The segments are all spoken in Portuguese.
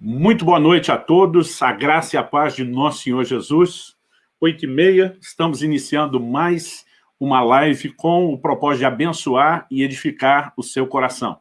Muito boa noite a todos, a graça e a paz de nosso Senhor Jesus. Oito e meia, estamos iniciando mais uma live com o propósito de abençoar e edificar o seu coração.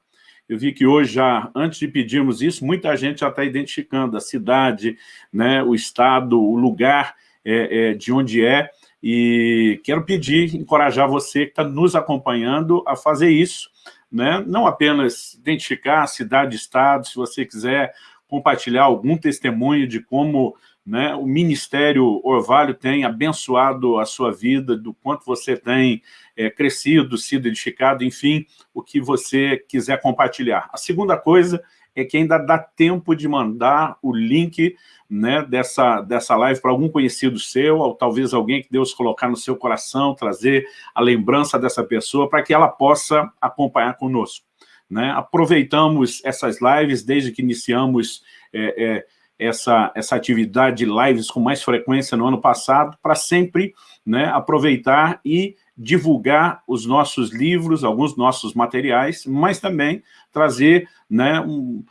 Eu vi que hoje, já, antes de pedirmos isso, muita gente já está identificando a cidade, né, o estado, o lugar é, é, de onde é, e quero pedir, encorajar você que está nos acompanhando a fazer isso, né? não apenas identificar a cidade, estado, se você quiser compartilhar algum testemunho de como né, o Ministério Orvalho tem abençoado a sua vida, do quanto você tem é, crescido, sido edificado, enfim, o que você quiser compartilhar. A segunda coisa é que ainda dá tempo de mandar o link né, dessa, dessa live para algum conhecido seu, ou talvez alguém que Deus colocar no seu coração, trazer a lembrança dessa pessoa, para que ela possa acompanhar conosco. Né? Aproveitamos essas lives desde que iniciamos é, é, essa, essa atividade de lives com mais frequência no ano passado, para sempre né, aproveitar e divulgar os nossos livros, alguns nossos materiais, mas também trazer né, um,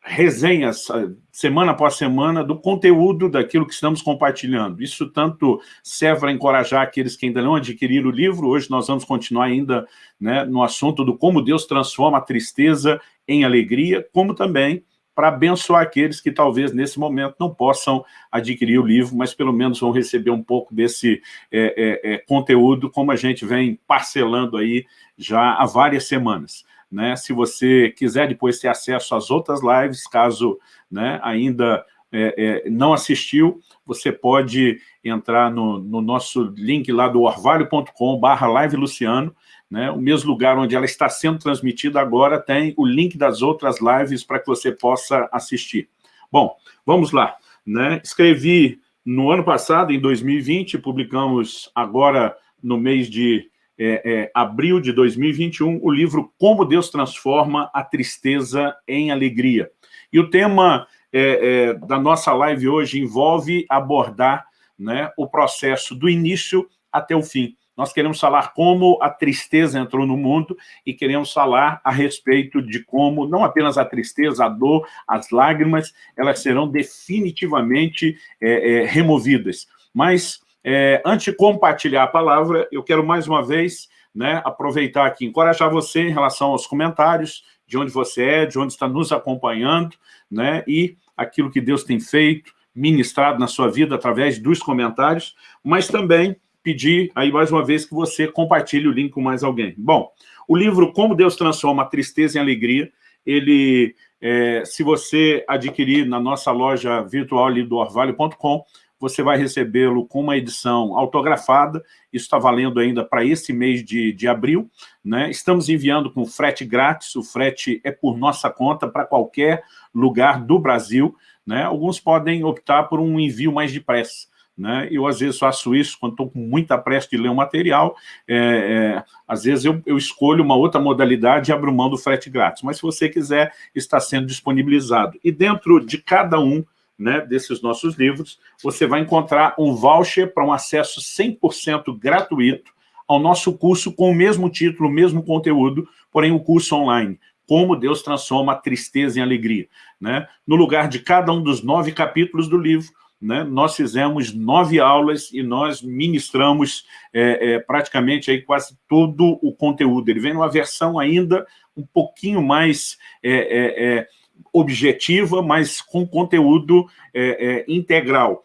resenhas, semana após semana, do conteúdo daquilo que estamos compartilhando. Isso tanto serve para encorajar aqueles que ainda não adquiriram o livro, hoje nós vamos continuar ainda né, no assunto do como Deus transforma a tristeza em alegria, como também para abençoar aqueles que talvez nesse momento não possam adquirir o livro, mas pelo menos vão receber um pouco desse é, é, é, conteúdo, como a gente vem parcelando aí já há várias semanas. Né? Se você quiser depois ter acesso às outras lives, caso né, ainda é, é, não assistiu, você pode entrar no, no nosso link lá do orvalho.com barra live Luciano, né, o mesmo lugar onde ela está sendo transmitida agora tem o link das outras lives para que você possa assistir. Bom, vamos lá. Né? Escrevi no ano passado, em 2020, publicamos agora no mês de é, é, abril de 2021, o livro Como Deus Transforma a Tristeza em Alegria. E o tema é, é, da nossa live hoje envolve abordar né, o processo do início até o fim. Nós queremos falar como a tristeza entrou no mundo e queremos falar a respeito de como, não apenas a tristeza, a dor, as lágrimas, elas serão definitivamente é, é, removidas. Mas é, antes de compartilhar a palavra, eu quero mais uma vez né, aproveitar aqui, encorajar você em relação aos comentários, de onde você é, de onde está nos acompanhando, né, e aquilo que Deus tem feito, ministrado na sua vida através dos comentários, mas também pedir aí mais uma vez que você compartilhe o link com mais alguém. Bom, o livro Como Deus Transforma a Tristeza em Alegria, ele, é, se você adquirir na nossa loja virtual ali do orvalho.com, você vai recebê-lo com uma edição autografada, isso está valendo ainda para esse mês de, de abril, né? estamos enviando com frete grátis, o frete é por nossa conta para qualquer lugar do Brasil, né? alguns podem optar por um envio mais depressa, né? Eu, às vezes, faço isso quando estou com muita pressa de ler um material. É, é, às vezes, eu, eu, escolho uma outra modalidade e abro mão do frete grátis. Mas, se você quiser, está sendo disponibilizado. E dentro de cada um né, desses nossos livros, você vai encontrar um voucher para um acesso 100% gratuito ao nosso curso com o mesmo título, o mesmo conteúdo, porém o curso online. Como Deus transforma a tristeza em alegria. Né? No lugar de cada um dos nove capítulos do livro, né, nós fizemos nove aulas e nós ministramos é, é, praticamente aí quase todo o conteúdo. Ele vem numa versão ainda um pouquinho mais é, é, é objetiva, mas com conteúdo é, integral.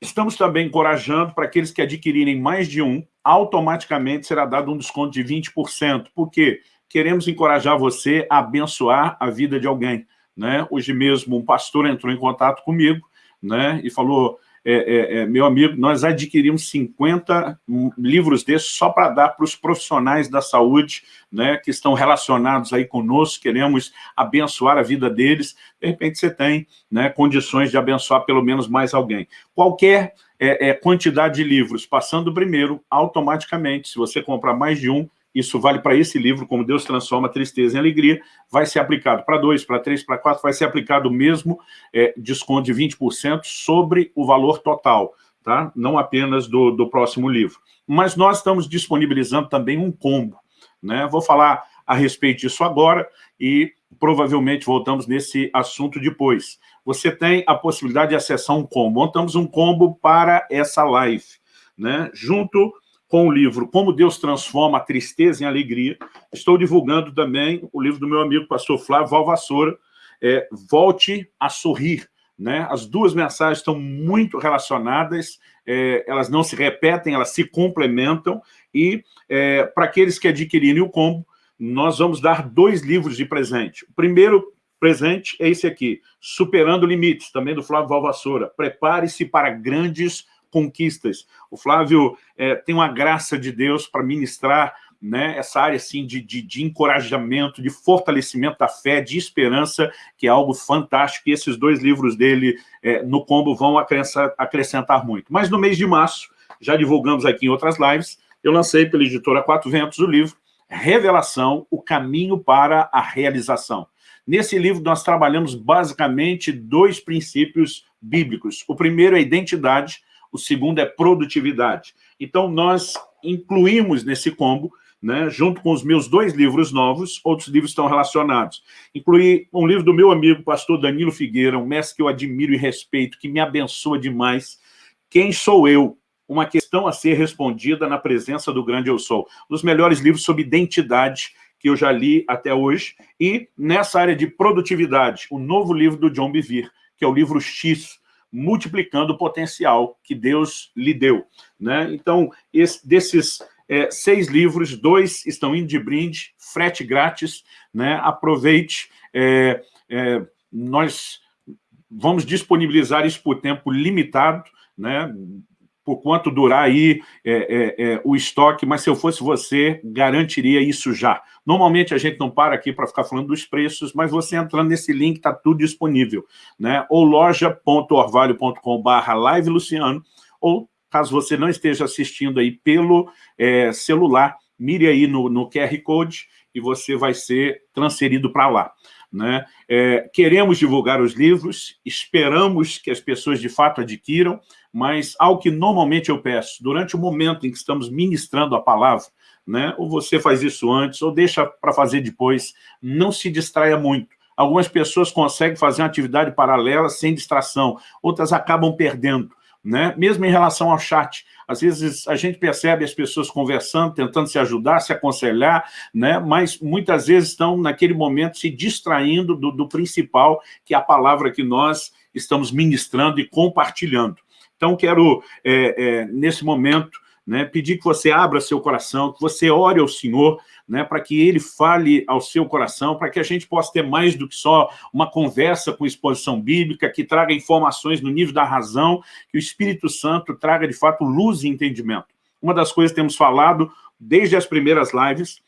estamos também encorajando para aqueles que adquirirem mais de um, automaticamente será dado um desconto de 20%. Por quê? Queremos encorajar você a abençoar a vida de alguém. Né? Hoje mesmo um pastor entrou em contato comigo né? e falou, é, é, é, meu amigo, nós adquirimos 50 livros desses só para dar para os profissionais da saúde né, que estão relacionados aí conosco, queremos abençoar a vida deles, de repente você tem né, condições de abençoar pelo menos mais alguém. Qualquer é, é, quantidade de livros, passando primeiro, automaticamente, se você comprar mais de um, isso vale para esse livro, como Deus transforma tristeza em alegria, vai ser aplicado para dois, para três, para quatro, vai ser aplicado o mesmo é, desconto de 20% sobre o valor total, tá? não apenas do, do próximo livro. Mas nós estamos disponibilizando também um combo. Né? Vou falar a respeito disso agora e provavelmente voltamos nesse assunto depois. Você tem a possibilidade de acessar um combo. Montamos um combo para essa live, né? junto com o livro Como Deus Transforma a Tristeza em Alegria. Estou divulgando também o livro do meu amigo pastor Flávio Valvassoura, é, Volte a Sorrir. Né? As duas mensagens estão muito relacionadas, é, elas não se repetem, elas se complementam, e é, para aqueles que adquirirem o combo, nós vamos dar dois livros de presente. O primeiro presente é esse aqui, Superando Limites, também do Flávio Valvassoura. Prepare-se para grandes conquistas. O Flávio é, tem uma graça de Deus para ministrar né, essa área assim, de, de, de, encorajamento, de fortalecimento da fé, de esperança, que é algo fantástico, e esses dois livros dele é, no combo vão acrescentar, acrescentar muito. Mas no mês de março, já divulgamos aqui em outras lives, eu lancei pela editora Quatro Ventos o livro Revelação, o caminho para a realização. Nesse livro nós trabalhamos basicamente dois princípios bíblicos. O primeiro é identidade, o segundo é produtividade. Então, nós incluímos nesse combo, né, junto com os meus dois livros novos, outros livros estão relacionados. Incluí um livro do meu amigo, pastor Danilo Figueira, um mestre que eu admiro e respeito, que me abençoa demais. Quem sou eu? Uma questão a ser respondida na presença do grande eu sou. Um dos melhores livros sobre identidade que eu já li até hoje. E nessa área de produtividade, o novo livro do John Bevere, que é o livro X, multiplicando o potencial que Deus lhe deu. Né? Então, esse, desses é, seis livros, dois estão indo de brinde, frete grátis, né? aproveite. É, é, nós vamos disponibilizar isso por tempo limitado, né? Por quanto durar aí é, é, é, o estoque, mas se eu fosse você, garantiria isso já. Normalmente a gente não para aqui para ficar falando dos preços, mas você entrando nesse link, está tudo disponível. Né? Ou loja.orvalho.com.br live Luciano, ou caso você não esteja assistindo aí pelo é, celular, mire aí no, no QR Code e você vai ser transferido para lá. Né? É, queremos divulgar os livros, esperamos que as pessoas de fato adquiram, mas algo que normalmente eu peço, durante o momento em que estamos ministrando a palavra, né, ou você faz isso antes, ou deixa para fazer depois, não se distraia muito. Algumas pessoas conseguem fazer uma atividade paralela sem distração, outras acabam perdendo. Né? Mesmo em relação ao chat, às vezes a gente percebe as pessoas conversando, tentando se ajudar, se aconselhar, né? mas muitas vezes estão naquele momento se distraindo do, do principal, que é a palavra que nós estamos ministrando e compartilhando. Então, quero, é, é, nesse momento, né, pedir que você abra seu coração, que você ore ao Senhor, né, para que Ele fale ao seu coração, para que a gente possa ter mais do que só uma conversa com exposição bíblica, que traga informações no nível da razão, que o Espírito Santo traga, de fato, luz e entendimento. Uma das coisas que temos falado desde as primeiras lives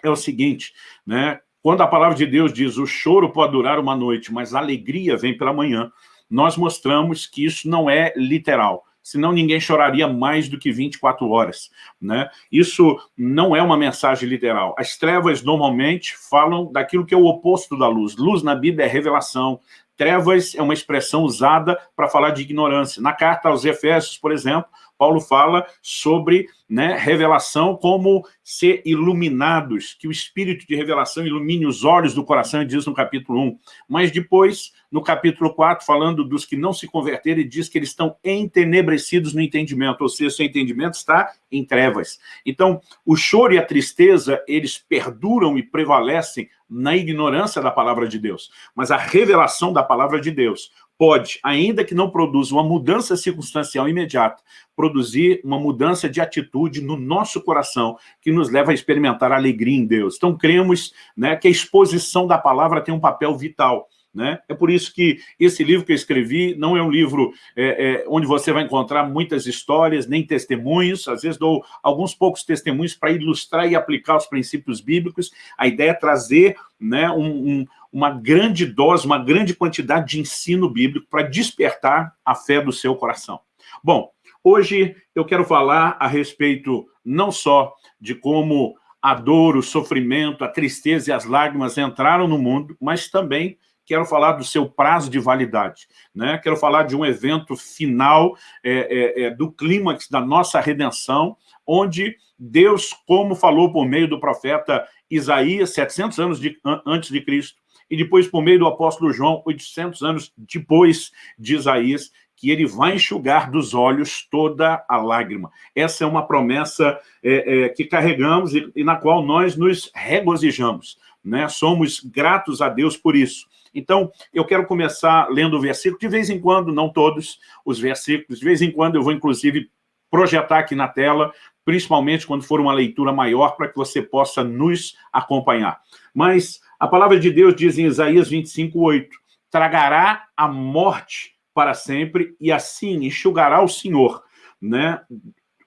é o seguinte, né, quando a palavra de Deus diz o choro pode durar uma noite, mas a alegria vem pela manhã, nós mostramos que isso não é literal senão ninguém choraria mais do que 24 horas. Né? Isso não é uma mensagem literal. As trevas normalmente falam daquilo que é o oposto da luz. Luz na Bíblia é revelação, trevas é uma expressão usada para falar de ignorância. Na carta aos Efésios, por exemplo, Paulo fala sobre né, revelação como ser iluminados, que o espírito de revelação ilumine os olhos do coração, diz no capítulo 1. Mas depois, no capítulo 4, falando dos que não se converteram, ele diz que eles estão entenebrecidos no entendimento, ou seja, seu entendimento está em trevas. Então, o choro e a tristeza, eles perduram e prevalecem na ignorância da palavra de Deus. Mas a revelação da palavra de Deus, pode, ainda que não produza uma mudança circunstancial imediata, produzir uma mudança de atitude no nosso coração, que nos leva a experimentar alegria em Deus. Então, cremos né, que a exposição da palavra tem um papel vital. Né? É por isso que esse livro que eu escrevi não é um livro é, é, onde você vai encontrar muitas histórias, nem testemunhos, às vezes dou alguns poucos testemunhos para ilustrar e aplicar os princípios bíblicos. A ideia é trazer né, um, um, uma grande dose, uma grande quantidade de ensino bíblico para despertar a fé do seu coração. Bom, hoje eu quero falar a respeito não só de como a dor, o sofrimento, a tristeza e as lágrimas entraram no mundo, mas também quero falar do seu prazo de validade, né? quero falar de um evento final é, é, é, do clímax da nossa redenção, onde Deus, como falou por meio do profeta Isaías, 700 anos de, antes de Cristo, e depois por meio do apóstolo João, 800 anos depois de Isaías, que ele vai enxugar dos olhos toda a lágrima. Essa é uma promessa é, é, que carregamos e, e, na qual nós nos regozijamos. Né? Somos gratos a Deus por isso. Então, eu quero começar lendo o versículo, de vez em quando, não todos os versículos, de vez em quando eu vou, inclusive, projetar aqui na tela, principalmente quando for uma leitura maior, para que você possa nos acompanhar. Mas a palavra de Deus diz em Isaías 25, 8, tragará a morte para sempre, e assim enxugará o Senhor, né?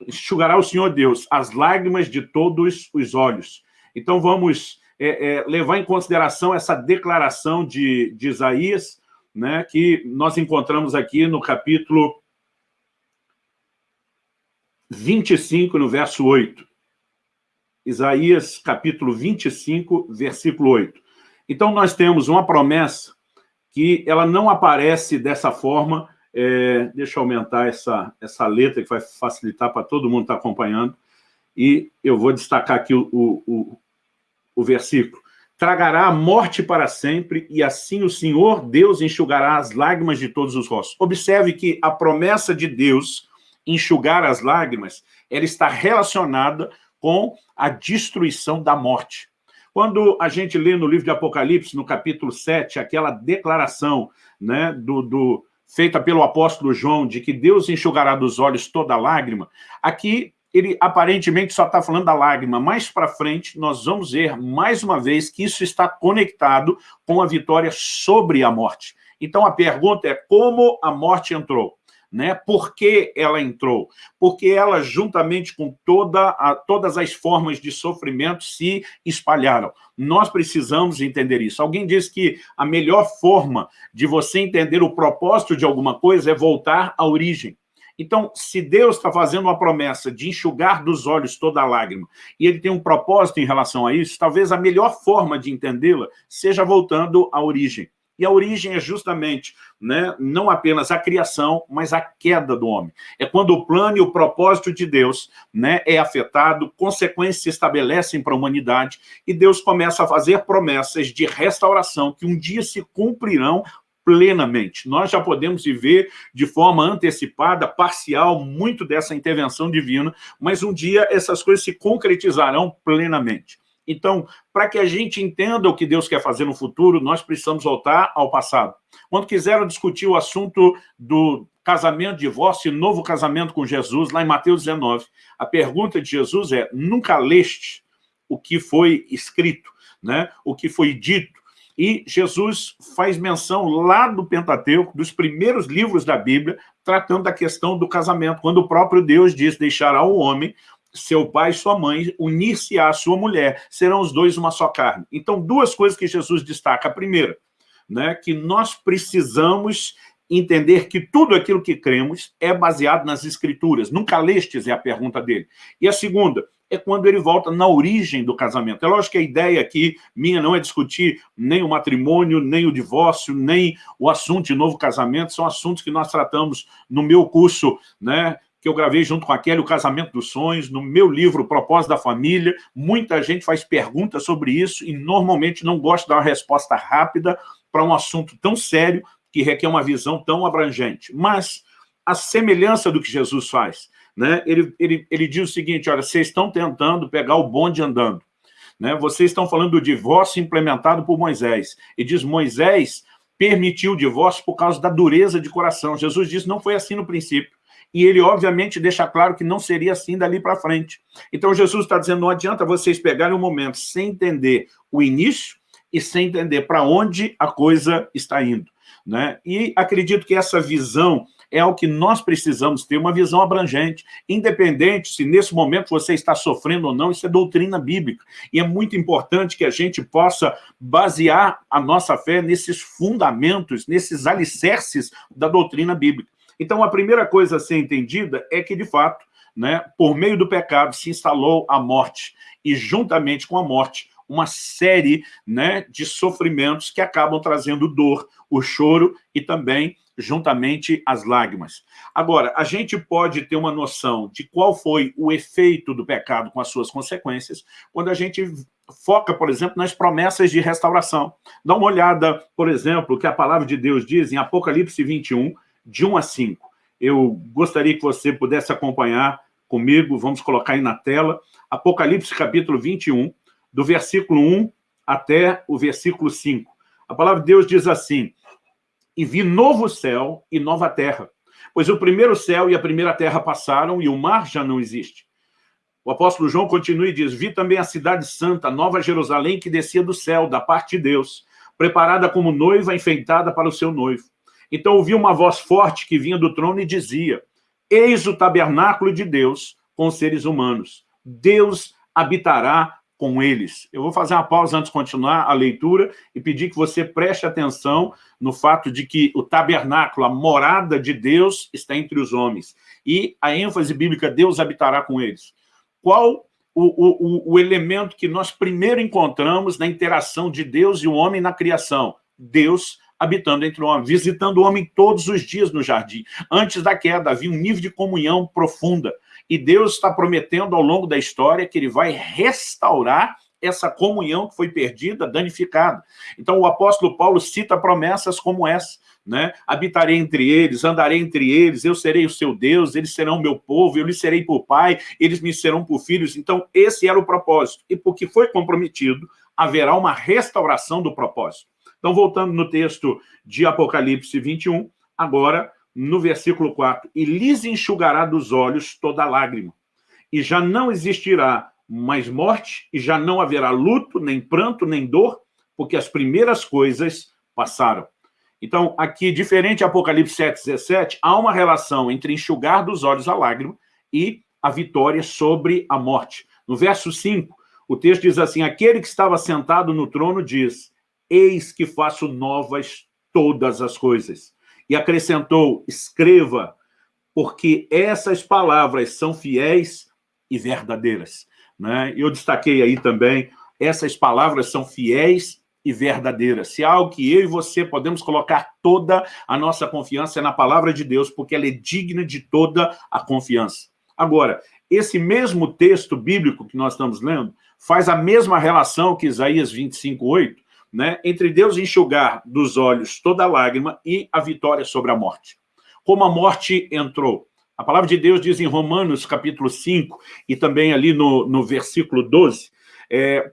enxugará o Senhor Deus as lágrimas de todos os olhos. Então vamos é, é, levar em consideração essa declaração de, de Isaías, né, que nós encontramos aqui no capítulo 25, no verso 8. Isaías, capítulo 25, versículo 8. Então, nós temos uma promessa que ela não aparece dessa forma, é, deixa eu aumentar essa, essa letra, que vai facilitar para todo mundo estar acompanhando, e eu vou destacar aqui o, o, o versículo. Tragará a morte para sempre, e assim o Senhor Deus enxugará as lágrimas de todos os rostos. Observe que a promessa de Deus enxugar as lágrimas, ela está relacionada com a destruição da morte. Quando a gente lê no livro de Apocalipse, no capítulo 7, aquela declaração né, do, do, feita pelo apóstolo João, de que Deus enxugará dos olhos toda lágrima, aqui ele aparentemente só está falando da lágrima. Mais para frente, nós vamos ver, mais uma vez, que isso está conectado com a vitória sobre a morte. Então, a pergunta é como a morte entrou? Né? Por que ela entrou? Porque ela, juntamente com toda a, todas as formas de sofrimento, se espalharam. Nós precisamos entender isso. Alguém diz que a melhor forma de você entender o propósito de alguma coisa é voltar à origem. Então, se Deus está fazendo uma promessa de enxugar dos olhos toda lágrima, e ele tem um propósito em relação a isso, talvez a melhor forma de entendê-la seja voltando à origem. E a origem é justamente, né, não apenas a criação, mas a queda do homem. É quando o plano e o propósito de Deus né, é afetado, consequências se estabelecem para a humanidade, e Deus começa a fazer promessas de restauração que um dia se cumprirão plenamente. Nós já podemos viver de forma antecipada, parcial, muito dessa intervenção divina, mas um dia essas coisas se concretizarão plenamente. Então, para que a gente entenda o que Deus quer fazer no futuro, nós precisamos voltar ao passado. Quando quiseram discutir o assunto do casamento, divórcio e novo casamento com Jesus, lá em Mateus 19, a pergunta de Jesus é, nunca leste o que foi escrito, né? o que foi dito, e Jesus faz menção lá do Pentateuco, dos primeiros livros da Bíblia, tratando da questão do casamento, quando o próprio Deus diz, deixará o homem, seu pai e sua mãe, unir-se à sua mulher, serão os dois uma só carne. Então, duas coisas que Jesus destaca. A primeira, né, que nós precisamos entender que tudo aquilo que cremos é baseado nas escrituras. Nunca lestes é a pergunta dele. E a segunda, é quando ele volta na origem do casamento. É lógico que a ideia aqui minha não é discutir nem o matrimônio, nem o divórcio, nem o assunto de novo casamento, são assuntos que nós tratamos no meu curso, né, que eu gravei junto com a Kelly, O Casamento dos Sonhos, no meu livro Propósito da Família. Muita gente faz perguntas sobre isso e normalmente não gosta de dar uma resposta rápida para um assunto tão sério que requer uma visão tão abrangente. Mas a semelhança do que Jesus faz, né? ele, ele, ele diz o seguinte, olha, vocês estão tentando pegar o bonde andando. Né? Vocês estão falando do divórcio implementado por Moisés. E diz, Moisés permitiu o divórcio por causa da dureza de coração. Jesus disse, não foi assim no princípio. E ele, obviamente, deixa claro que não seria assim dali para frente. Então, Jesus está dizendo, não adianta vocês pegarem um momento sem entender o início e sem entender para onde a coisa está indo. Né? E acredito que essa visão é o que nós precisamos ter, uma visão abrangente, independente se nesse momento você está sofrendo ou não, isso é doutrina bíblica. E é muito importante que a gente possa basear a nossa fé nesses fundamentos, nesses alicerces da doutrina bíblica. Então, a primeira coisa a ser entendida é que, de fato, né, por meio do pecado se instalou a morte, e juntamente com a morte, uma série né, de sofrimentos que acabam trazendo dor, o choro e também juntamente as lágrimas. Agora, a gente pode ter uma noção de qual foi o efeito do pecado com as suas consequências quando a gente foca, por exemplo, nas promessas de restauração. Dá uma olhada, por exemplo, o que a palavra de Deus diz em Apocalipse 21, de 1 a 5. Eu gostaria que você pudesse acompanhar comigo, vamos colocar aí na tela, Apocalipse capítulo 21, do versículo 1 até o versículo 5. A palavra de Deus diz assim, e vi novo céu e nova terra, pois o primeiro céu e a primeira terra passaram e o mar já não existe. O apóstolo João continua e diz, vi também a cidade santa, Nova Jerusalém, que descia do céu, da parte de Deus, preparada como noiva enfeitada para o seu noivo. Então ouvi uma voz forte que vinha do trono e dizia, eis o tabernáculo de Deus com os seres humanos. Deus habitará com eles. Eu vou fazer uma pausa antes de continuar a leitura e pedir que você preste atenção no fato de que o tabernáculo, a morada de Deus, está entre os homens. E a ênfase bíblica, Deus habitará com eles qual o, o, o elemento que nós primeiro encontramos na interação de Deus e o homem na criação? Deus habitando entre o homem, visitando o homem todos os dias no jardim. Antes da queda, havia um nível de comunhão profunda. E Deus está prometendo ao longo da história que ele vai restaurar essa comunhão que foi perdida, danificada. Então o apóstolo Paulo cita promessas como essa né? Habitarei entre eles, andarei entre eles, eu serei o seu Deus, eles serão meu povo, eu lhes serei por pai, eles me serão por filhos. Então, esse era o propósito. E porque foi comprometido, haverá uma restauração do propósito. Então, voltando no texto de Apocalipse 21, agora no versículo 4, e lhes enxugará dos olhos toda lágrima, e já não existirá mais morte, e já não haverá luto, nem pranto, nem dor, porque as primeiras coisas passaram. Então, aqui, diferente de Apocalipse 7, 17, há uma relação entre enxugar dos olhos a lágrima e a vitória sobre a morte. No verso 5, o texto diz assim, aquele que estava sentado no trono diz, eis que faço novas todas as coisas. E acrescentou, escreva, porque essas palavras são fiéis e verdadeiras. Né? Eu destaquei aí também, essas palavras são fiéis e verdadeira. Se há algo que eu e você podemos colocar toda a nossa confiança na palavra de Deus, porque ela é digna de toda a confiança. Agora, esse mesmo texto bíblico que nós estamos lendo faz a mesma relação que Isaías 25, 8, né, entre Deus enxugar dos olhos toda lágrima e a vitória sobre a morte. Como a morte entrou. A palavra de Deus diz em Romanos, capítulo 5, e também ali no, no versículo 12, é,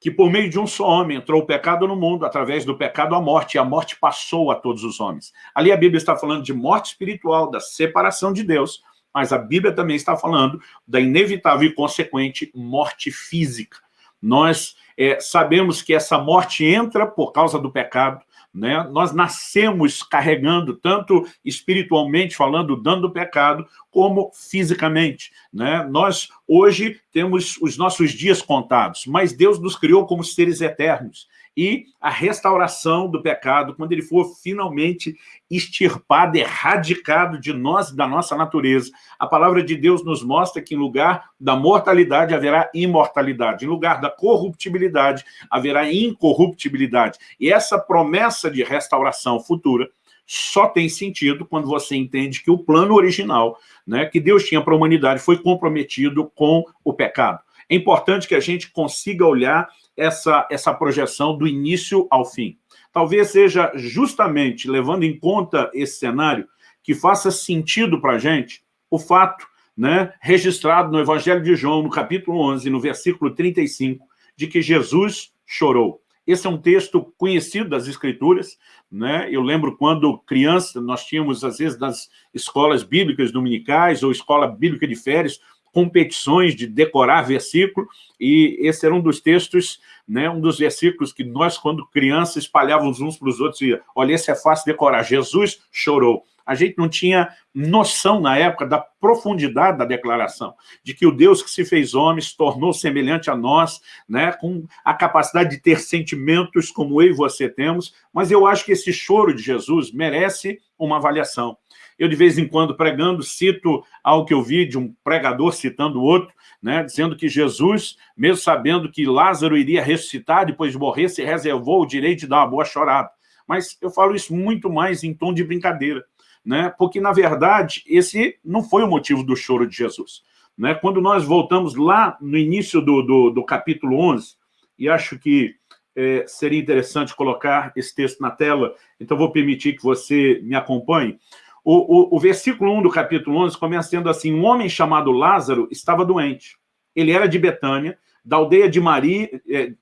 que por meio de um só homem entrou o pecado no mundo, através do pecado a morte, e a morte passou a todos os homens. Ali a Bíblia está falando de morte espiritual, da separação de Deus, mas a Bíblia também está falando da inevitável e consequente morte física. Nós é, sabemos que essa morte entra por causa do pecado, né? Nós nascemos carregando, tanto espiritualmente falando, dando pecado, como fisicamente. Né? Nós, hoje, temos os nossos dias contados, mas Deus nos criou como seres eternos e a restauração do pecado, quando ele for finalmente extirpado, erradicado de nós da nossa natureza. A palavra de Deus nos mostra que em lugar da mortalidade haverá imortalidade, em lugar da corruptibilidade haverá incorruptibilidade. E essa promessa de restauração futura só tem sentido quando você entende que o plano original né, que Deus tinha para a humanidade foi comprometido com o pecado. É importante que a gente consiga olhar essa, essa projeção do início ao fim. Talvez seja justamente, levando em conta esse cenário, que faça sentido para a gente o fato né, registrado no Evangelho de João, no capítulo 11, no versículo 35, de que Jesus chorou. Esse é um texto conhecido das Escrituras, né? Eu lembro quando criança, nós tínhamos, às vezes, nas escolas bíblicas dominicais ou escola bíblica de férias, competições de decorar versículo, e esse era um dos textos, né, um dos versículos que nós, quando crianças, espalhávamos uns para os outros, e olha, esse é fácil decorar, Jesus chorou. A gente não tinha noção na época da profundidade da declaração, de que o Deus que se fez homem se tornou semelhante a nós, né, com a capacidade de ter sentimentos como eu e você temos, mas eu acho que esse choro de Jesus merece uma avaliação. Eu, de vez em quando, pregando, cito algo que eu vi de um pregador citando outro, né, dizendo que Jesus, mesmo sabendo que Lázaro iria ressuscitar depois de morrer, se reservou o direito de dar uma boa chorada. Mas eu falo isso muito mais em tom de brincadeira né? porque, na verdade, esse não foi o motivo do choro de Jesus. Né? Quando nós voltamos lá no início do, do, do capítulo 11, e acho que é, seria interessante colocar esse texto na tela, então vou permitir que você me acompanhe. O, o, o versículo 1 do capítulo 11 começa sendo assim, um homem chamado Lázaro estava doente. Ele era de Betânia, da aldeia de Maria, é,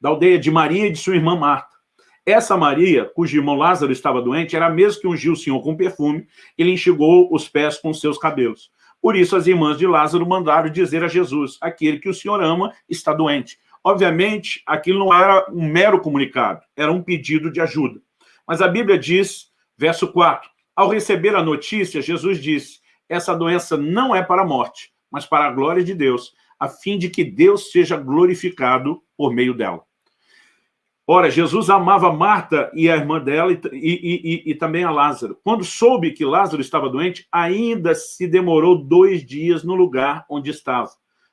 da aldeia de Maria e de sua irmã Marta. Essa Maria, cujo irmão Lázaro estava doente, era a mesma que ungiu o Senhor com perfume, ele enxugou os pés com seus cabelos. Por isso, as irmãs de Lázaro mandaram dizer a Jesus, aquele que o Senhor ama está doente. Obviamente, aquilo não era um mero comunicado, era um pedido de ajuda. Mas a Bíblia diz, verso 4, ao receber a notícia, Jesus disse, essa doença não é para a morte, mas para a glória de Deus, a fim de que Deus seja glorificado por meio dela. Ora, Jesus amava Marta e a irmã dela e, e, e, e, também a Lázaro. Quando soube que Lázaro estava doente, ainda se demorou dois dias no lugar onde estava.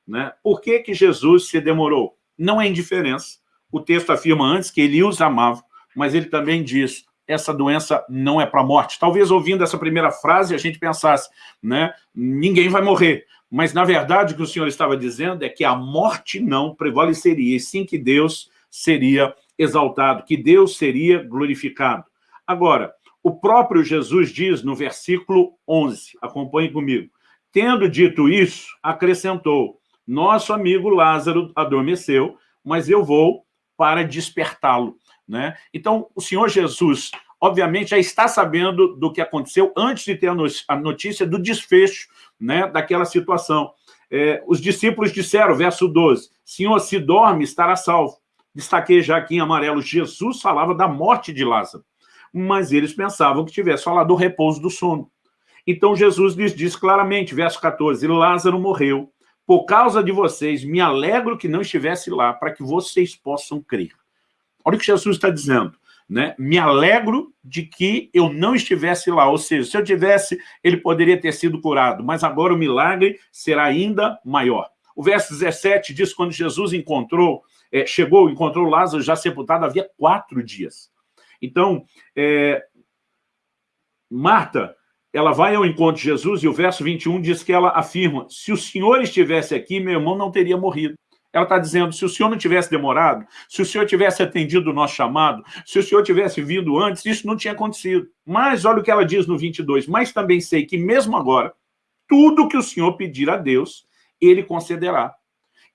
Né? Por que, que Jesus se demorou? Não é indiferença. O texto afirma antes que ele os amava, mas ele também diz, essa doença não é para a morte. Talvez ouvindo essa primeira frase a gente pensasse, né? ninguém vai morrer. Mas, na verdade, o que o Senhor estava dizendo é que a morte não prevaleceria, e sim que Deus seria exaltado, que Deus seria glorificado. Agora, o próprio Jesus diz no versículo 11, acompanhe comigo, tendo dito isso, acrescentou, nosso amigo Lázaro adormeceu, mas eu vou para despertá-lo. Né? Então, o Senhor Jesus, obviamente, já está sabendo do que aconteceu antes de ter a notícia do desfecho né, daquela situação. É, os discípulos disseram, verso 12, Senhor, se dorme, estará salvo destaquei já aqui em amarelo, Jesus falava da morte de Lázaro, mas eles pensavam que tivesse falado do repouso do sono. Então Jesus lhes diz claramente, verso 14, Lázaro morreu, por causa de vocês, me alegro que não estivesse lá, para que vocês possam crer. Olha o que Jesus está dizendo. Né? Me alegro de que eu não estivesse lá, ou seja, se eu tivesse, ele poderia ter sido curado, mas agora o milagre será ainda maior. O verso 17 diz, quando Jesus encontrou é, chegou, encontrou Lázaro já sepultado havia quatro dias. Então, é, Marta, ela vai ao encontro de Jesus e o verso 21 diz que ela afirma, se o Senhor estivesse aqui, meu irmão não teria morrido. Ela está dizendo, se o Senhor não tivesse demorado, se o Senhor tivesse atendido o nosso chamado, se o Senhor tivesse vindo antes, isso não tinha acontecido. Mas olha o que ela diz no 22, mas também sei que mesmo agora, tudo que o Senhor pedir a Deus, Ele concederá.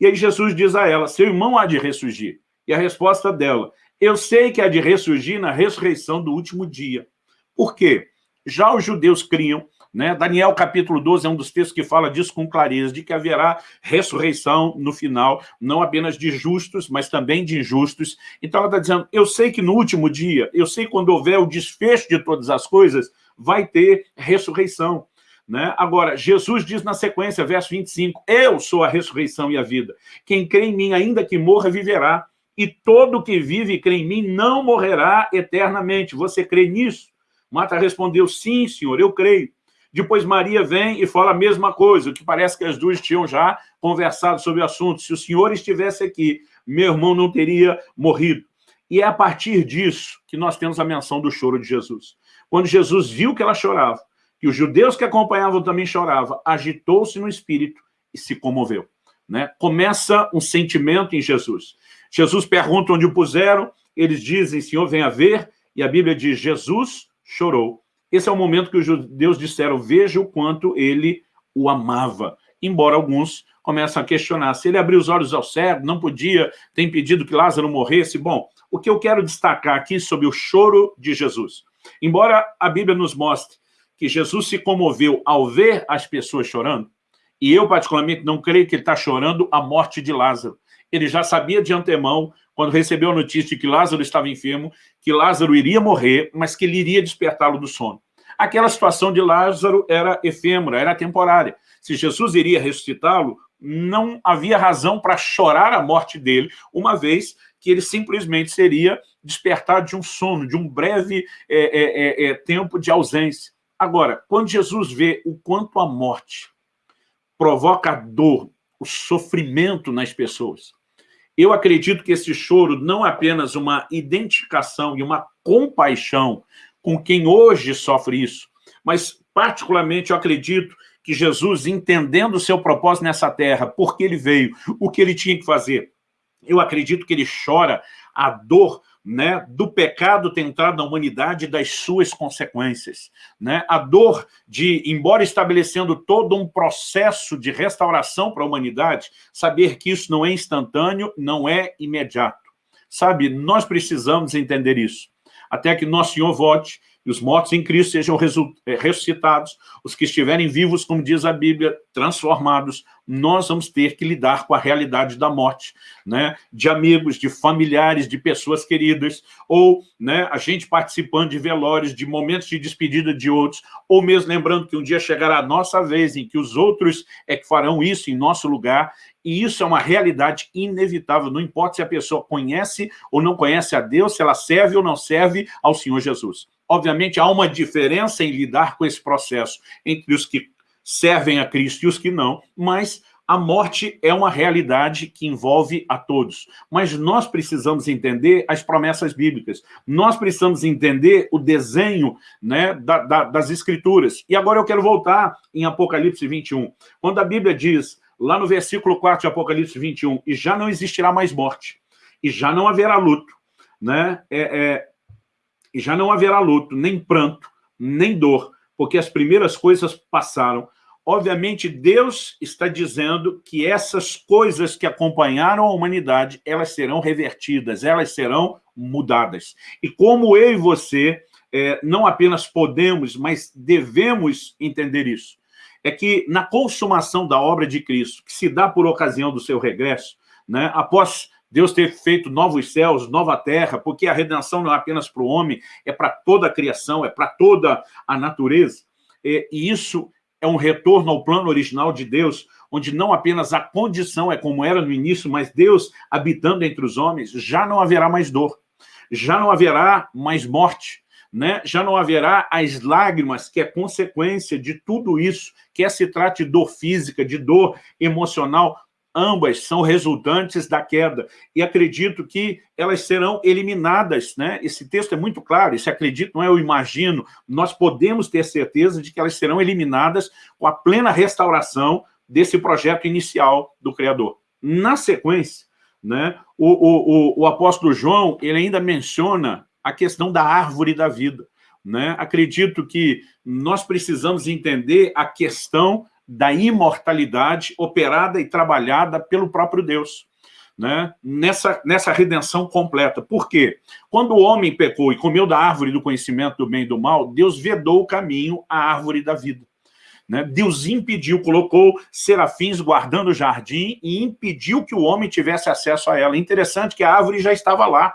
E aí Jesus diz a ela, seu irmão há de ressurgir. E a resposta dela, eu sei que há de ressurgir na ressurreição do último dia. Por quê? Já os judeus criam, né? Daniel capítulo 12 é um dos textos que fala disso com clareza, de que haverá ressurreição no final, não apenas de justos, mas também de injustos. Então ela está dizendo, eu sei que no último dia, eu sei quando houver o desfecho de todas as coisas, vai ter ressurreição. Né? Agora, Jesus diz na sequência, verso 25, eu sou a ressurreição e a vida. Quem crê em mim, ainda que morra, viverá. E todo que vive e crê em mim não morrerá eternamente. Você crê nisso? Marta respondeu, sim, senhor, eu creio. Depois Maria vem e fala a mesma coisa, o que parece que as duas tinham já conversado sobre o assunto. Se o senhor estivesse aqui, meu irmão não teria morrido. E é a partir disso que nós temos a menção do choro de Jesus. Quando Jesus viu que ela chorava, e os judeus que acompanhavam também choravam, agitou-se no espírito e se comoveu. Né? Começa um sentimento em Jesus. Jesus pergunta onde o puseram, eles dizem, Senhor, venha ver, e a Bíblia diz, Jesus chorou. Esse é o momento que os judeus disseram, veja o quanto ele o amava. Embora alguns começam a questionar, se ele abriu os olhos ao cego, não podia ter impedido que Lázaro morresse. Bom, o que eu quero destacar aqui sobre o choro de Jesus. Embora a Bíblia nos mostre que Jesus se comoveu ao ver as pessoas chorando, e eu particularmente não creio que ele está chorando a morte de Lázaro. Ele já sabia de antemão, quando recebeu a notícia de que Lázaro estava enfermo, que Lázaro iria morrer, mas que ele iria despertá-lo do sono. Aquela situação de Lázaro era efêmera, era temporária. Se Jesus iria ressuscitá-lo, não havia razão para chorar a morte dele, uma vez que ele simplesmente seria despertado de um sono, de um breve é, é, é, é tempo de ausência. Agora, quando Jesus vê o quanto a morte provoca dor, o sofrimento nas pessoas, eu acredito que esse choro não é apenas uma identificação e uma compaixão com quem hoje sofre isso, mas particularmente eu acredito que Jesus, entendendo o seu propósito nessa terra, porque ele veio, o que ele tinha que fazer, eu acredito que ele chora a dor né, do pecado ter entrado na humanidade e das suas consequências. Né? A dor de, embora estabelecendo todo um processo de restauração para a humanidade, saber que isso não é instantâneo, não é imediato. Sabe, nós precisamos entender isso. Até que nosso Senhor volte e os mortos em Cristo sejam eh, ressuscitados, os que estiverem vivos, como diz a Bíblia, transformados, nós vamos ter que lidar com a realidade da morte, né? de amigos, de familiares, de pessoas queridas, ou né, a gente participando de velórios, de momentos de despedida de outros, ou mesmo lembrando que um dia chegará a nossa vez em que os outros é que farão isso em nosso lugar, e isso é uma realidade inevitável, não importa se a pessoa conhece ou não conhece a Deus, se ela serve ou não serve ao Senhor Jesus. Obviamente, há uma diferença em lidar com esse processo entre os que servem a Cristo e os que não, mas a morte é uma realidade que envolve a todos. Mas nós precisamos entender as promessas bíblicas. Nós precisamos entender o desenho né, da, da, das Escrituras. E agora eu quero voltar em Apocalipse 21. Quando a Bíblia diz, lá no versículo 4 de Apocalipse 21, e já não existirá mais morte, e já não haverá luto, né? É, é, e já não haverá luto, nem pranto, nem dor, porque as primeiras coisas passaram. Obviamente, Deus está dizendo que essas coisas que acompanharam a humanidade, elas serão revertidas, elas serão mudadas. E como eu e você é, não apenas podemos, mas devemos entender isso, é que na consumação da obra de Cristo, que se dá por ocasião do seu regresso, né, após Deus ter feito novos céus, nova terra, porque a redenção não é apenas para o homem, é para toda a criação, é para toda a natureza. E isso é um retorno ao plano original de Deus, onde não apenas a condição é como era no início, mas Deus habitando entre os homens, já não haverá mais dor, já não haverá mais morte, né? já não haverá as lágrimas, que é consequência de tudo isso, quer se trate de dor física, de dor emocional, ambas são resultantes da queda, e acredito que elas serão eliminadas, né? Esse texto é muito claro, esse acredito não é eu imagino, nós podemos ter certeza de que elas serão eliminadas com a plena restauração desse projeto inicial do Criador. Na sequência, né, o, o, o, o apóstolo João, ele ainda menciona a questão da árvore da vida. Né? Acredito que nós precisamos entender a questão da imortalidade operada e trabalhada pelo próprio Deus. Né? Nessa, nessa redenção completa. Por quê? Quando o homem pecou e comeu da árvore do conhecimento do bem e do mal, Deus vedou o caminho à árvore da vida. Né? Deus impediu, colocou serafins guardando o jardim e impediu que o homem tivesse acesso a ela. Interessante que a árvore já estava lá.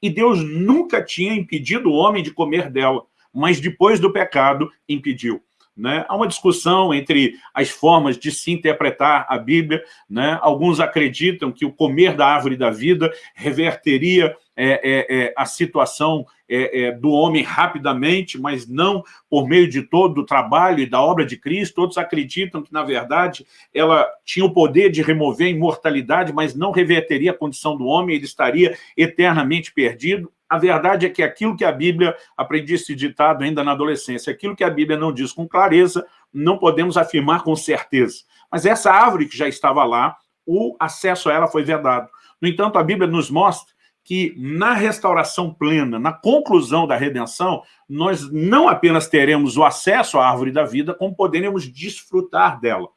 E Deus nunca tinha impedido o homem de comer dela, mas depois do pecado impediu. Né? Há uma discussão entre as formas de se interpretar a Bíblia. Né? Alguns acreditam que o comer da árvore da vida reverteria é, é, é, a situação é, é, do homem rapidamente, mas não por meio de todo o trabalho e da obra de Cristo. Outros acreditam que, na verdade, ela tinha o poder de remover a imortalidade, mas não reverteria a condição do homem, ele estaria eternamente perdido. A verdade é que aquilo que a Bíblia, aprendi esse ditado ainda na adolescência, aquilo que a Bíblia não diz com clareza, não podemos afirmar com certeza. Mas essa árvore que já estava lá, o acesso a ela foi vedado. No entanto, a Bíblia nos mostra que na restauração plena, na conclusão da redenção, nós não apenas teremos o acesso à árvore da vida, como poderemos desfrutar dela.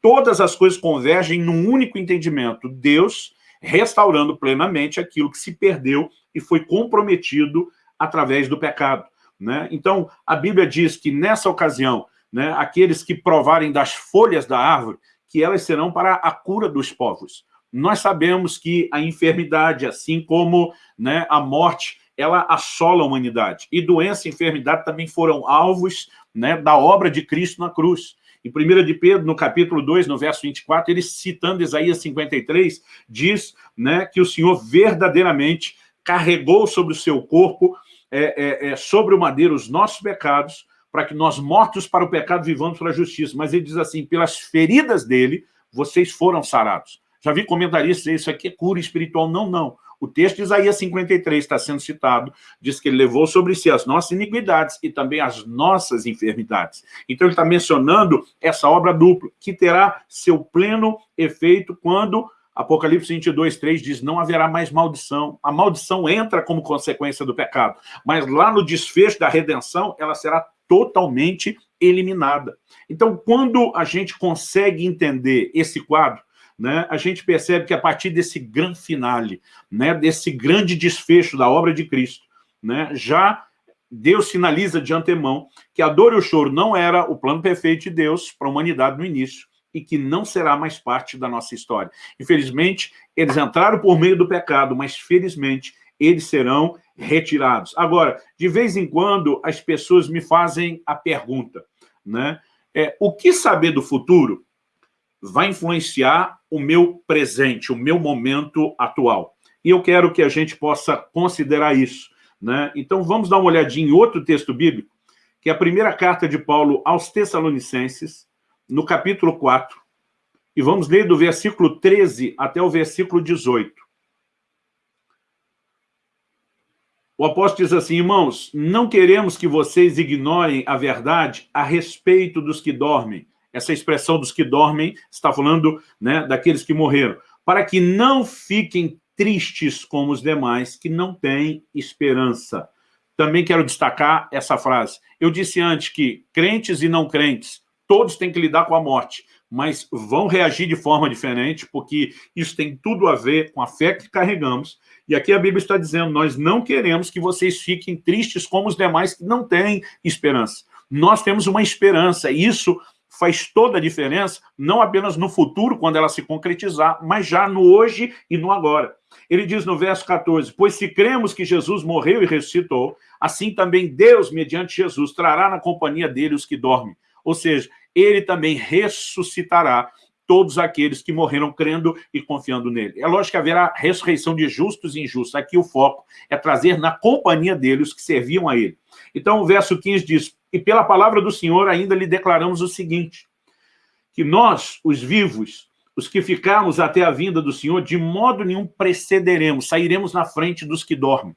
Todas as coisas convergem num único entendimento, Deus restaurando plenamente aquilo que se perdeu e foi comprometido através do pecado. Né? Então, a Bíblia diz que nessa ocasião, né, aqueles que provarem das folhas da árvore, que elas serão para a cura dos povos. Nós sabemos que a enfermidade, assim como né, a morte, ela assola a humanidade. E doença e enfermidade também foram alvos né, da obra de Cristo na cruz. Em 1 de Pedro, no capítulo 2, no verso 24, ele citando Isaías 53, diz né, que o Senhor verdadeiramente carregou sobre o seu corpo, é, é, é, sobre o madeiro, os nossos pecados, para que nós, mortos para o pecado, vivamos para a justiça. Mas ele diz assim, pelas feridas dele, vocês foram sarados. Já vi comentaristas dizer, isso aqui é cura espiritual. Não, não. O texto de Isaías 53 está sendo citado, diz que ele levou sobre si as nossas iniquidades e também as nossas enfermidades. Então ele está mencionando essa obra dupla, que terá seu pleno efeito quando Apocalipse 22, 3 diz, não haverá mais maldição. A maldição entra como consequência do pecado, mas lá no desfecho da redenção, ela será totalmente eliminada. Então, quando a gente consegue entender esse quadro, né, a gente percebe que a partir desse grande finale, né, desse grande desfecho da obra de Cristo, né, já Deus sinaliza de antemão que a dor e o choro não era o plano perfeito de Deus para a humanidade no início, e que não será mais parte da nossa história. Infelizmente, eles entraram por meio do pecado, mas felizmente eles serão retirados. Agora, de vez em quando, as pessoas me fazem a pergunta, né? É, o que saber do futuro vai influenciar o meu presente, o meu momento atual? E eu quero que a gente possa considerar isso. Né? Então, vamos dar uma olhadinha em outro texto bíblico, que é a primeira carta de Paulo aos Tessalonicenses, no capítulo 4, e vamos ler do versículo 13 até o versículo 18. O apóstolo diz assim, irmãos, não queremos que vocês ignorem a verdade a respeito dos que dormem. Essa expressão dos que dormem está falando né, daqueles que morreram. Para que não fiquem tristes como os demais que não têm esperança. Também quero destacar essa frase. Eu disse antes que crentes e não crentes todos têm que lidar com a morte, mas vão reagir de forma diferente, porque isso tem tudo a ver com a fé que carregamos. E aqui a Bíblia está dizendo, nós não queremos que vocês fiquem tristes como os demais que não têm esperança. Nós temos uma esperança, e isso faz toda a diferença, não apenas no futuro, quando ela se concretizar, mas já no hoje e no agora. Ele diz no verso 14, pois se cremos que Jesus morreu e ressuscitou, assim também Deus, mediante Jesus, trará na companhia dele os que dormem. Ou seja, ele também ressuscitará todos aqueles que morreram crendo e confiando nele. É lógico que haverá ressurreição de justos e injustos. Aqui o foco é trazer na companhia dele os que serviam a ele. Então o verso 15 diz, e pela palavra do Senhor ainda lhe declaramos o seguinte, que nós, os vivos, os que ficarmos até a vinda do Senhor, de modo nenhum precederemos, sairemos na frente dos que dormem.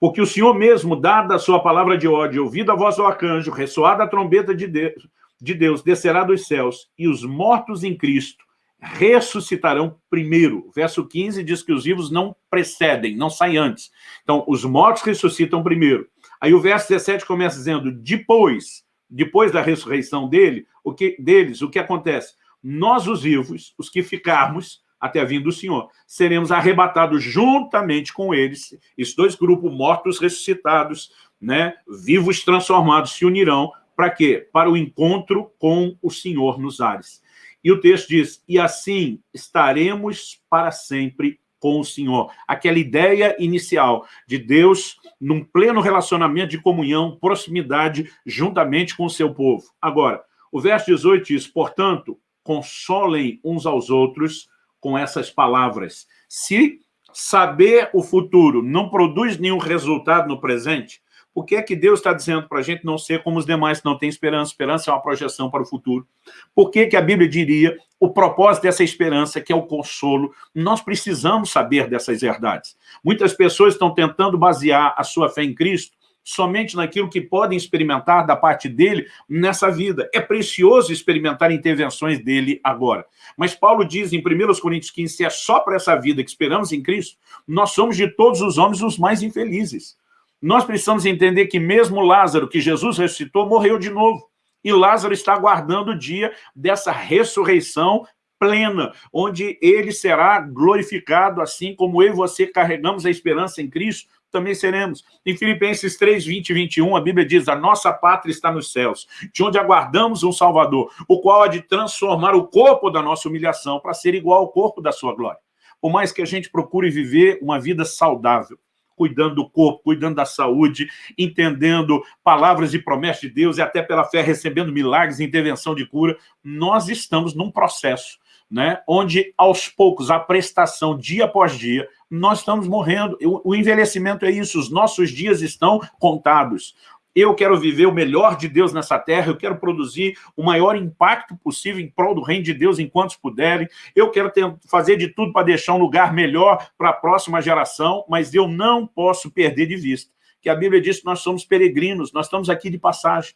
Porque o Senhor mesmo, dada a sua palavra de ódio, ouvido a voz do arcanjo, ressoada a trombeta de Deus, de Deus, descerá dos céus, e os mortos em Cristo ressuscitarão primeiro. Verso 15 diz que os vivos não precedem, não saem antes. Então, os mortos ressuscitam primeiro. Aí o verso 17 começa dizendo, depois, depois da ressurreição dele, o que, deles, o que acontece? Nós, os vivos, os que ficarmos, até a vinda do Senhor. Seremos arrebatados juntamente com eles, esses dois grupos mortos ressuscitados, né, vivos transformados, se unirão, para quê? Para o encontro com o Senhor nos ares. E o texto diz, e assim estaremos para sempre com o Senhor. Aquela ideia inicial de Deus num pleno relacionamento de comunhão, proximidade, juntamente com o seu povo. Agora, o verso 18 diz, portanto, consolem uns aos outros com essas palavras. Se saber o futuro não produz nenhum resultado no presente, por que é que Deus está dizendo para a gente não ser como os demais que não têm esperança? Esperança é uma projeção para o futuro. Por que, que a Bíblia diria o propósito dessa esperança, que é o consolo? Nós precisamos saber dessas verdades. Muitas pessoas estão tentando basear a sua fé em Cristo somente naquilo que podem experimentar da parte dele nessa vida. É precioso experimentar intervenções dele agora. Mas Paulo diz em 1 Coríntios 15, se é só para essa vida que esperamos em Cristo, nós somos de todos os homens os mais infelizes. Nós precisamos entender que mesmo Lázaro, que Jesus ressuscitou, morreu de novo. E Lázaro está aguardando o dia dessa ressurreição plena, onde ele será glorificado, assim como eu e você carregamos a esperança em Cristo, também seremos. Em Filipenses 3, 20 e 21, a Bíblia diz, a nossa pátria está nos céus, de onde aguardamos um Salvador, o qual há de transformar o corpo da nossa humilhação para ser igual ao corpo da sua glória. Por mais que a gente procure viver uma vida saudável, cuidando do corpo, cuidando da saúde, entendendo palavras e promessas de Deus e até pela fé recebendo milagres, intervenção de cura. Nós estamos num processo né, onde aos poucos, a prestação dia após dia, nós estamos morrendo. O envelhecimento é isso, os nossos dias estão contados. Eu quero viver o melhor de Deus nessa terra, eu quero produzir o maior impacto possível em prol do reino de Deus enquanto puderem, eu quero ter, fazer de tudo para deixar um lugar melhor para a próxima geração, mas eu não posso perder de vista que a Bíblia diz que nós somos peregrinos, nós estamos aqui de passagem.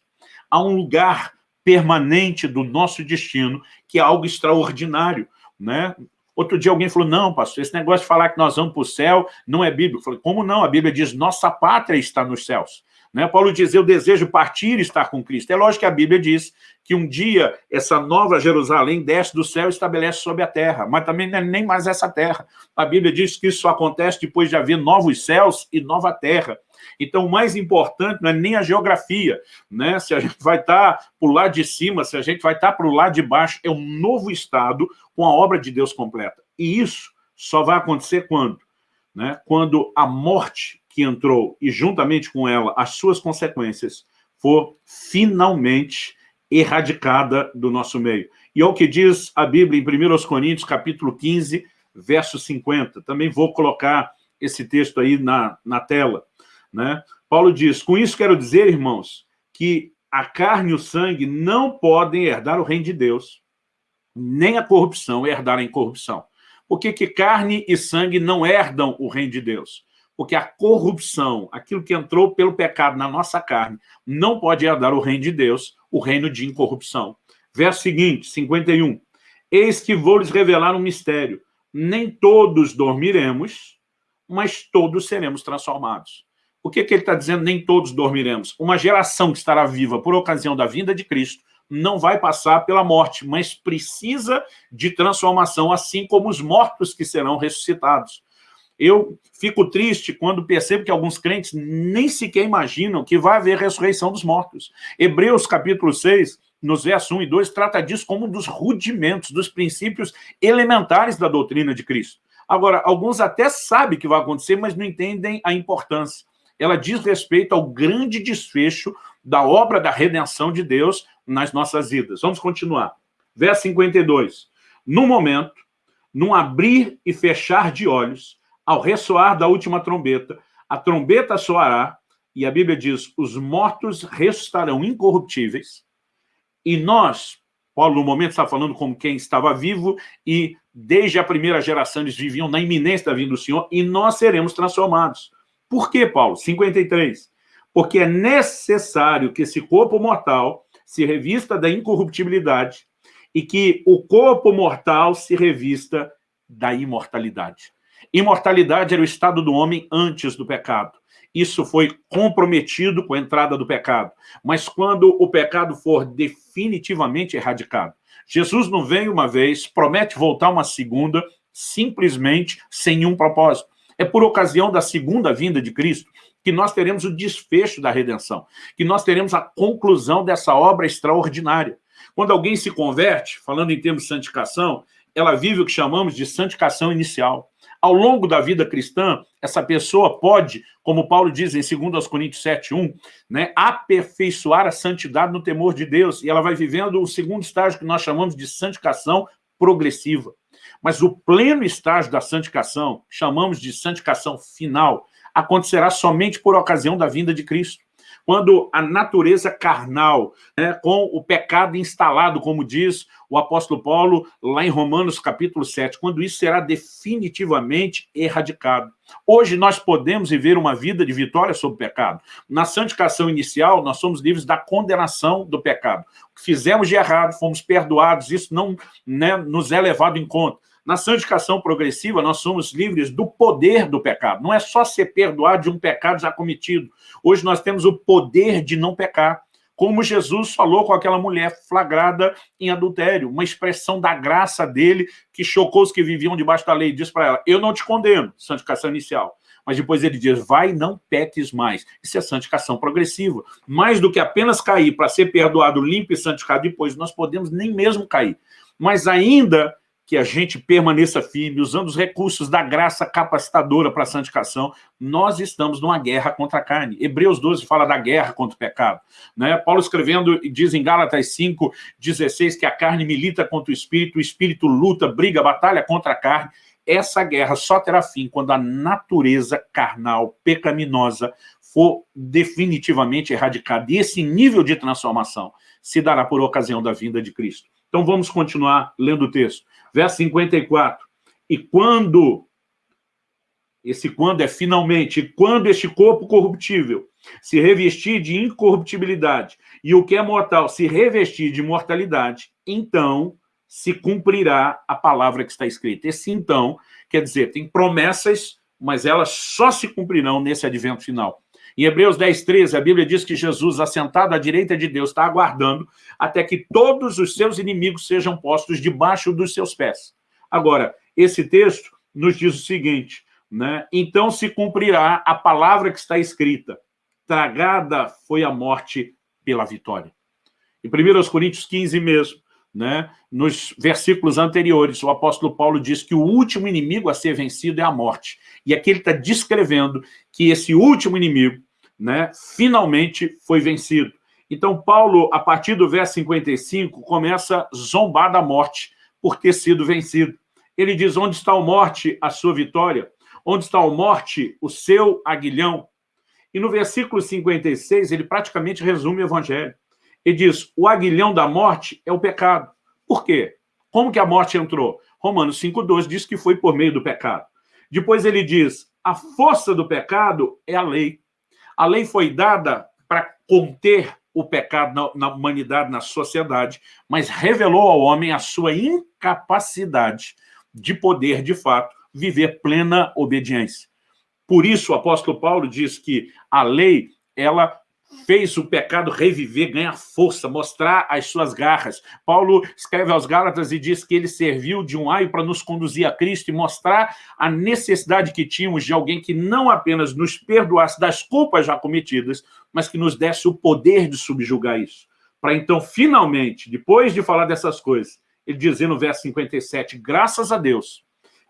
Há um lugar permanente do nosso destino, que é algo extraordinário. Né? Outro dia alguém falou, não, pastor, esse negócio de falar que nós vamos para o céu não é bíblico. Eu falei, como não? A Bíblia diz, nossa pátria está nos céus. Né? Paulo diz, eu desejo partir e estar com Cristo. É lógico que a Bíblia diz que um dia essa nova Jerusalém desce do céu e estabelece sobre a terra, mas também não é nem mais essa terra. A Bíblia diz que isso acontece depois de haver novos céus e nova terra. Então, o mais importante não é nem a geografia, né? se a gente vai estar tá para o lado de cima, se a gente vai estar tá para o lado de baixo, é um novo estado com a obra de Deus completa. E isso só vai acontecer quando? Né? Quando a morte que entrou e juntamente com ela as suas consequências for finalmente erradicada do nosso meio. E é o que diz a Bíblia em 1 Coríntios, capítulo 15, verso 50. Também vou colocar esse texto aí na, na tela. Né? Paulo diz, com isso quero dizer, irmãos, que a carne e o sangue não podem herdar o reino de Deus, nem a corrupção herdar a incorrupção. Por que, que carne e sangue não herdam o reino de Deus? Porque a corrupção, aquilo que entrou pelo pecado na nossa carne, não pode herdar o reino de Deus, o reino de incorrupção. Verso seguinte, 51. Eis que vou lhes revelar um mistério. Nem todos dormiremos, mas todos seremos transformados. O que, que ele está dizendo? Nem todos dormiremos. Uma geração que estará viva por ocasião da vinda de Cristo não vai passar pela morte, mas precisa de transformação, assim como os mortos que serão ressuscitados. Eu fico triste quando percebo que alguns crentes nem sequer imaginam que vai haver ressurreição dos mortos. Hebreus capítulo 6, nos versos 1 e 2, trata disso como um dos rudimentos, dos princípios elementares da doutrina de Cristo. Agora, alguns até sabem que vai acontecer, mas não entendem a importância ela diz respeito ao grande desfecho da obra da redenção de Deus nas nossas vidas. Vamos continuar. Verso 52. No momento, num abrir e fechar de olhos, ao ressoar da última trombeta, a trombeta soará, e a Bíblia diz, os mortos ressuscitarão incorruptíveis, e nós, Paulo no momento está falando como quem estava vivo, e desde a primeira geração eles viviam na iminência da vinda do Senhor, e nós seremos transformados. Por que, Paulo? 53. Porque é necessário que esse corpo mortal se revista da incorruptibilidade e que o corpo mortal se revista da imortalidade. Imortalidade era o estado do homem antes do pecado. Isso foi comprometido com a entrada do pecado. Mas quando o pecado for definitivamente erradicado, Jesus não vem uma vez, promete voltar uma segunda, simplesmente sem nenhum propósito. É por ocasião da segunda vinda de Cristo que nós teremos o desfecho da redenção, que nós teremos a conclusão dessa obra extraordinária. Quando alguém se converte, falando em termos de santificação, ela vive o que chamamos de santificação inicial. Ao longo da vida cristã, essa pessoa pode, como Paulo diz em 2 Coríntios 7,1, né, aperfeiçoar a santidade no temor de Deus, e ela vai vivendo o segundo estágio que nós chamamos de santificação progressiva. Mas o pleno estágio da santificação, chamamos de santificação final, acontecerá somente por ocasião da vinda de Cristo. Quando a natureza carnal, né, com o pecado instalado, como diz o apóstolo Paulo lá em Romanos capítulo 7, quando isso será definitivamente erradicado. Hoje nós podemos viver uma vida de vitória sobre o pecado. Na santificação inicial, nós somos livres da condenação do pecado. O que fizemos de errado, fomos perdoados, isso não né, nos é levado em conta. Na santificação progressiva, nós somos livres do poder do pecado. Não é só ser perdoado de um pecado já cometido. Hoje nós temos o poder de não pecar. Como Jesus falou com aquela mulher flagrada em adultério, uma expressão da graça dele que chocou os que viviam debaixo da lei. Diz para ela, eu não te condeno, santificação inicial. Mas depois ele diz, vai não peques mais. Isso é santificação progressiva. Mais do que apenas cair para ser perdoado, limpo e santificado depois, nós podemos nem mesmo cair. Mas ainda que a gente permaneça firme, usando os recursos da graça capacitadora para a santificação, nós estamos numa guerra contra a carne. Hebreus 12 fala da guerra contra o pecado. Né? Paulo escrevendo, diz em Gálatas 5, 16, que a carne milita contra o espírito, o espírito luta, briga, batalha contra a carne. Essa guerra só terá fim quando a natureza carnal, pecaminosa, for definitivamente erradicada. E esse nível de transformação se dará por ocasião da vinda de Cristo. Então vamos continuar lendo o texto. Verso 54. E quando, esse quando é finalmente, quando este corpo corruptível se revestir de incorruptibilidade e o que é mortal se revestir de mortalidade, então se cumprirá a palavra que está escrita. Esse então, quer dizer, tem promessas, mas elas só se cumprirão nesse advento final. Em Hebreus 10, 13, a Bíblia diz que Jesus, assentado à direita de Deus, está aguardando até que todos os seus inimigos sejam postos debaixo dos seus pés. Agora, esse texto nos diz o seguinte, né? então se cumprirá a palavra que está escrita, tragada foi a morte pela vitória. Em 1 Coríntios 15 mesmo, né? nos versículos anteriores, o apóstolo Paulo diz que o último inimigo a ser vencido é a morte. E aqui ele está descrevendo que esse último inimigo né, finalmente foi vencido. Então, Paulo, a partir do verso 55, começa a zombar da morte por ter sido vencido. Ele diz, onde está a morte, a sua vitória? Onde está a morte, o seu aguilhão? E no versículo 56, ele praticamente resume o evangelho. Ele diz, o aguilhão da morte é o pecado. Por quê? Como que a morte entrou? Romanos 5,2 diz que foi por meio do pecado. Depois ele diz, a força do pecado é a lei. A lei foi dada para conter o pecado na, na, humanidade, na sociedade, mas revelou ao homem a sua incapacidade de poder, de fato, viver plena obediência. Por isso, o apóstolo Paulo diz que a lei, ela fez o pecado reviver, ganhar força, mostrar as suas garras. Paulo escreve aos Gálatas e diz que ele serviu de um aio para nos conduzir a Cristo e mostrar a necessidade que tínhamos de alguém que não apenas nos perdoasse das culpas já cometidas, mas que nos desse o poder de subjugar isso. Para então, finalmente, depois de falar dessas coisas, ele dizer no verso 57, graças a Deus,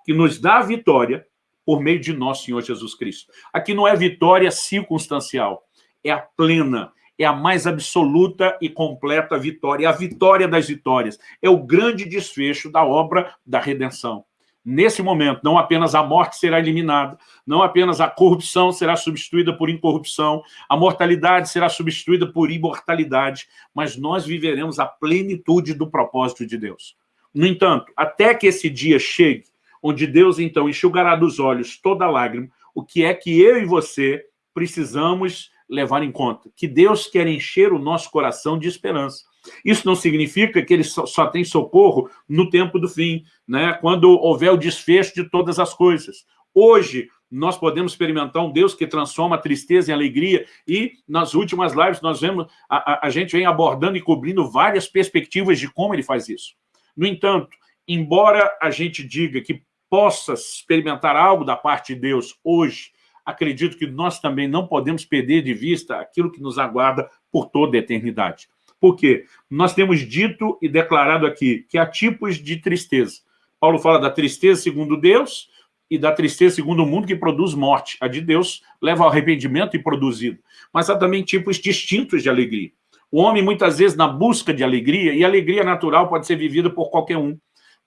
que nos dá a vitória por meio de nosso Senhor Jesus Cristo. Aqui não é vitória circunstancial, é a plena, é a mais absoluta e completa vitória, é a vitória das vitórias, é o grande desfecho da obra da redenção. Nesse momento, não apenas a morte será eliminada, não apenas a corrupção será substituída por incorrupção, a mortalidade será substituída por imortalidade, mas nós viveremos a plenitude do propósito de Deus. No entanto, até que esse dia chegue, onde Deus, então, enxugará dos olhos toda lágrima, o que é que eu e você precisamos levar em conta que Deus quer encher o nosso coração de esperança. Isso não significa que ele só, só tem socorro no tempo do fim, né? quando houver o desfecho de todas as coisas. Hoje, nós podemos experimentar um Deus que transforma a tristeza em alegria e nas últimas lives nós vemos, a, a, a gente vem abordando e cobrindo várias perspectivas de como ele faz isso. No entanto, embora a gente diga que possa experimentar algo da parte de Deus hoje, acredito que nós também não podemos perder de vista aquilo que nos aguarda por toda a eternidade. Por quê? Nós temos dito e declarado aqui que há tipos de tristeza. Paulo fala da tristeza segundo Deus e da tristeza segundo o mundo que produz morte. A de Deus leva ao arrependimento e produzido. Mas há também tipos distintos de alegria. O homem, muitas vezes, na busca de alegria, e alegria natural pode ser vivida por qualquer um.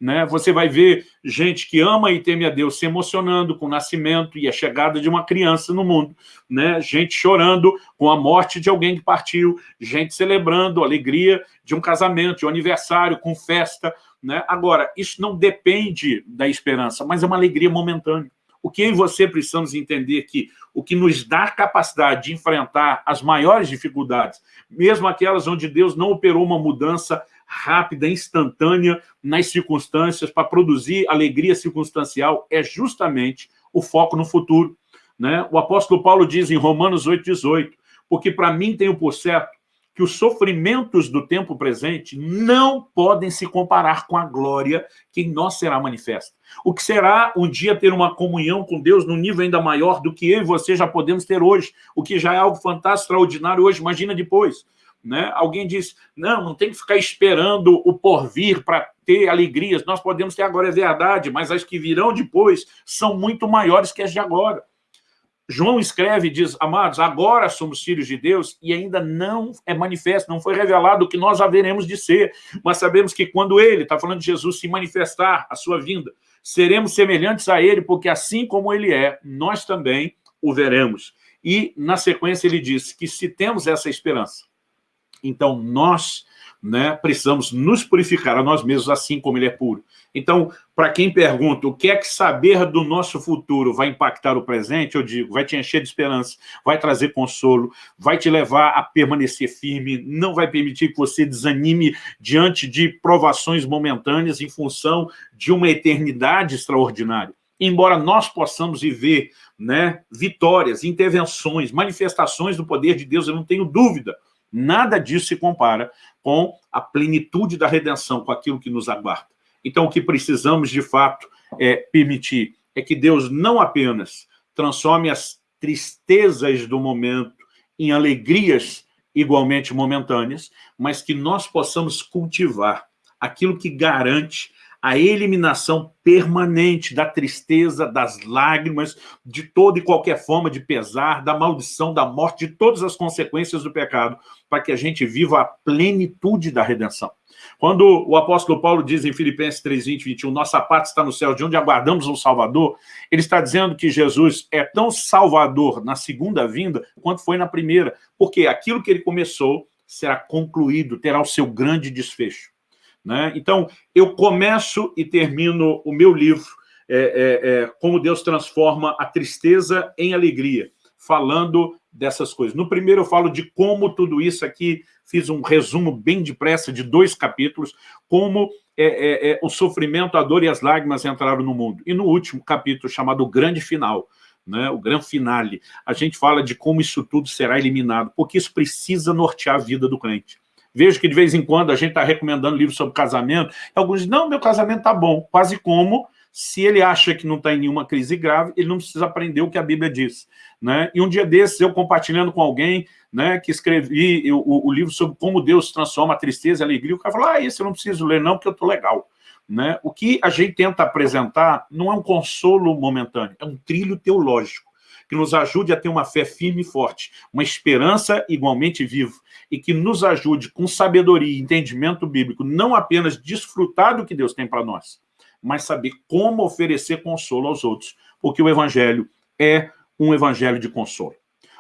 Né? Você vai ver gente que ama e teme a Deus se emocionando com o nascimento e a chegada de uma criança no mundo, né? gente chorando com a morte de alguém que partiu, gente celebrando a alegria de um casamento, de um aniversário, com festa. Né? Agora, isso não depende da esperança, mas é uma alegria momentânea. O que eu e você precisamos entender que o que nos dá capacidade de enfrentar as maiores dificuldades, mesmo aquelas onde Deus não operou uma mudança rápida, instantânea nas circunstâncias, para produzir alegria circunstancial, é justamente o foco no futuro. Né? O apóstolo Paulo diz em Romanos 8,18, porque para mim tenho por certo que os sofrimentos do tempo presente não podem se comparar com a glória que em nós será manifesta. O que será um dia ter uma comunhão com Deus num nível ainda maior do que eu e você já podemos ter hoje, o que já é algo fantástico, extraordinário hoje, imagina depois. Né? Alguém diz, não, não tem que ficar esperando o porvir para ter alegrias, nós podemos ter agora, é verdade, mas as que virão depois são muito maiores que as de agora. João escreve e diz, amados, agora somos filhos de Deus e ainda não é manifesto, não foi revelado o que nós haveremos de ser, mas sabemos que quando ele, está falando de Jesus, se manifestar a sua vinda, seremos semelhantes a ele, porque assim como ele é, nós também o veremos. E, na sequência, ele diz que se temos essa esperança, então nós né, precisamos nos purificar a nós mesmos assim como ele é puro. Então, para quem pergunta o que é que saber do nosso futuro vai impactar o presente, eu digo, vai te encher de esperança, vai trazer consolo, vai te levar a permanecer firme, não vai permitir que você desanime diante de provações momentâneas em função de uma eternidade extraordinária. Embora nós possamos viver né, vitórias, intervenções, manifestações do poder de Deus, eu não tenho dúvida, Nada disso se compara com a plenitude da redenção, com aquilo que nos aguarda. Então, o que precisamos, de fato, é permitir é que Deus não apenas transforme as tristezas do momento em alegrias igualmente momentâneas, mas que nós possamos cultivar aquilo que garante a eliminação permanente da tristeza, das lágrimas, de toda e qualquer forma de pesar, da maldição, da morte, de todas as consequências do pecado, para que a gente viva a plenitude da redenção. Quando o apóstolo Paulo diz em Filipenses 3, 20, 21, nossa parte está no céu, de onde aguardamos um Salvador, ele está dizendo que Jesus é tão salvador na segunda vinda quanto foi na primeira, porque aquilo que ele começou será concluído, terá o seu grande desfecho. Né? Então, eu começo e termino o meu livro, é, é, é, Como Deus Transforma a Tristeza em Alegria, falando dessas coisas. No primeiro eu falo de como tudo isso aqui, fiz um resumo bem depressa de dois capítulos, como é, é, é, o sofrimento, a dor e as lágrimas entraram no mundo. E no último capítulo, chamado Grande Final, né, o grande finale, a gente fala de como isso tudo será eliminado, porque isso precisa nortear a vida do crente. Vejo que de vez em quando a gente está recomendando livros sobre casamento, e alguns dizem, não, meu casamento está bom, quase como se ele acha que não está em nenhuma crise grave, ele não precisa aprender o que a Bíblia diz. Né? E um dia desses, eu compartilhando com alguém né, que escrevi o, o livro sobre como Deus transforma a tristeza e a alegria, o cara falou, ah, esse eu não preciso ler não, porque eu estou legal. Né? O que a gente tenta apresentar não é um consolo momentâneo, é um trilho teológico que nos ajude a ter uma fé firme e forte, uma esperança igualmente viva, e que nos ajude com sabedoria e entendimento bíblico, não apenas desfrutar do que Deus tem para nós, mas saber como oferecer consolo aos outros, porque o Evangelho é um Evangelho de consolo.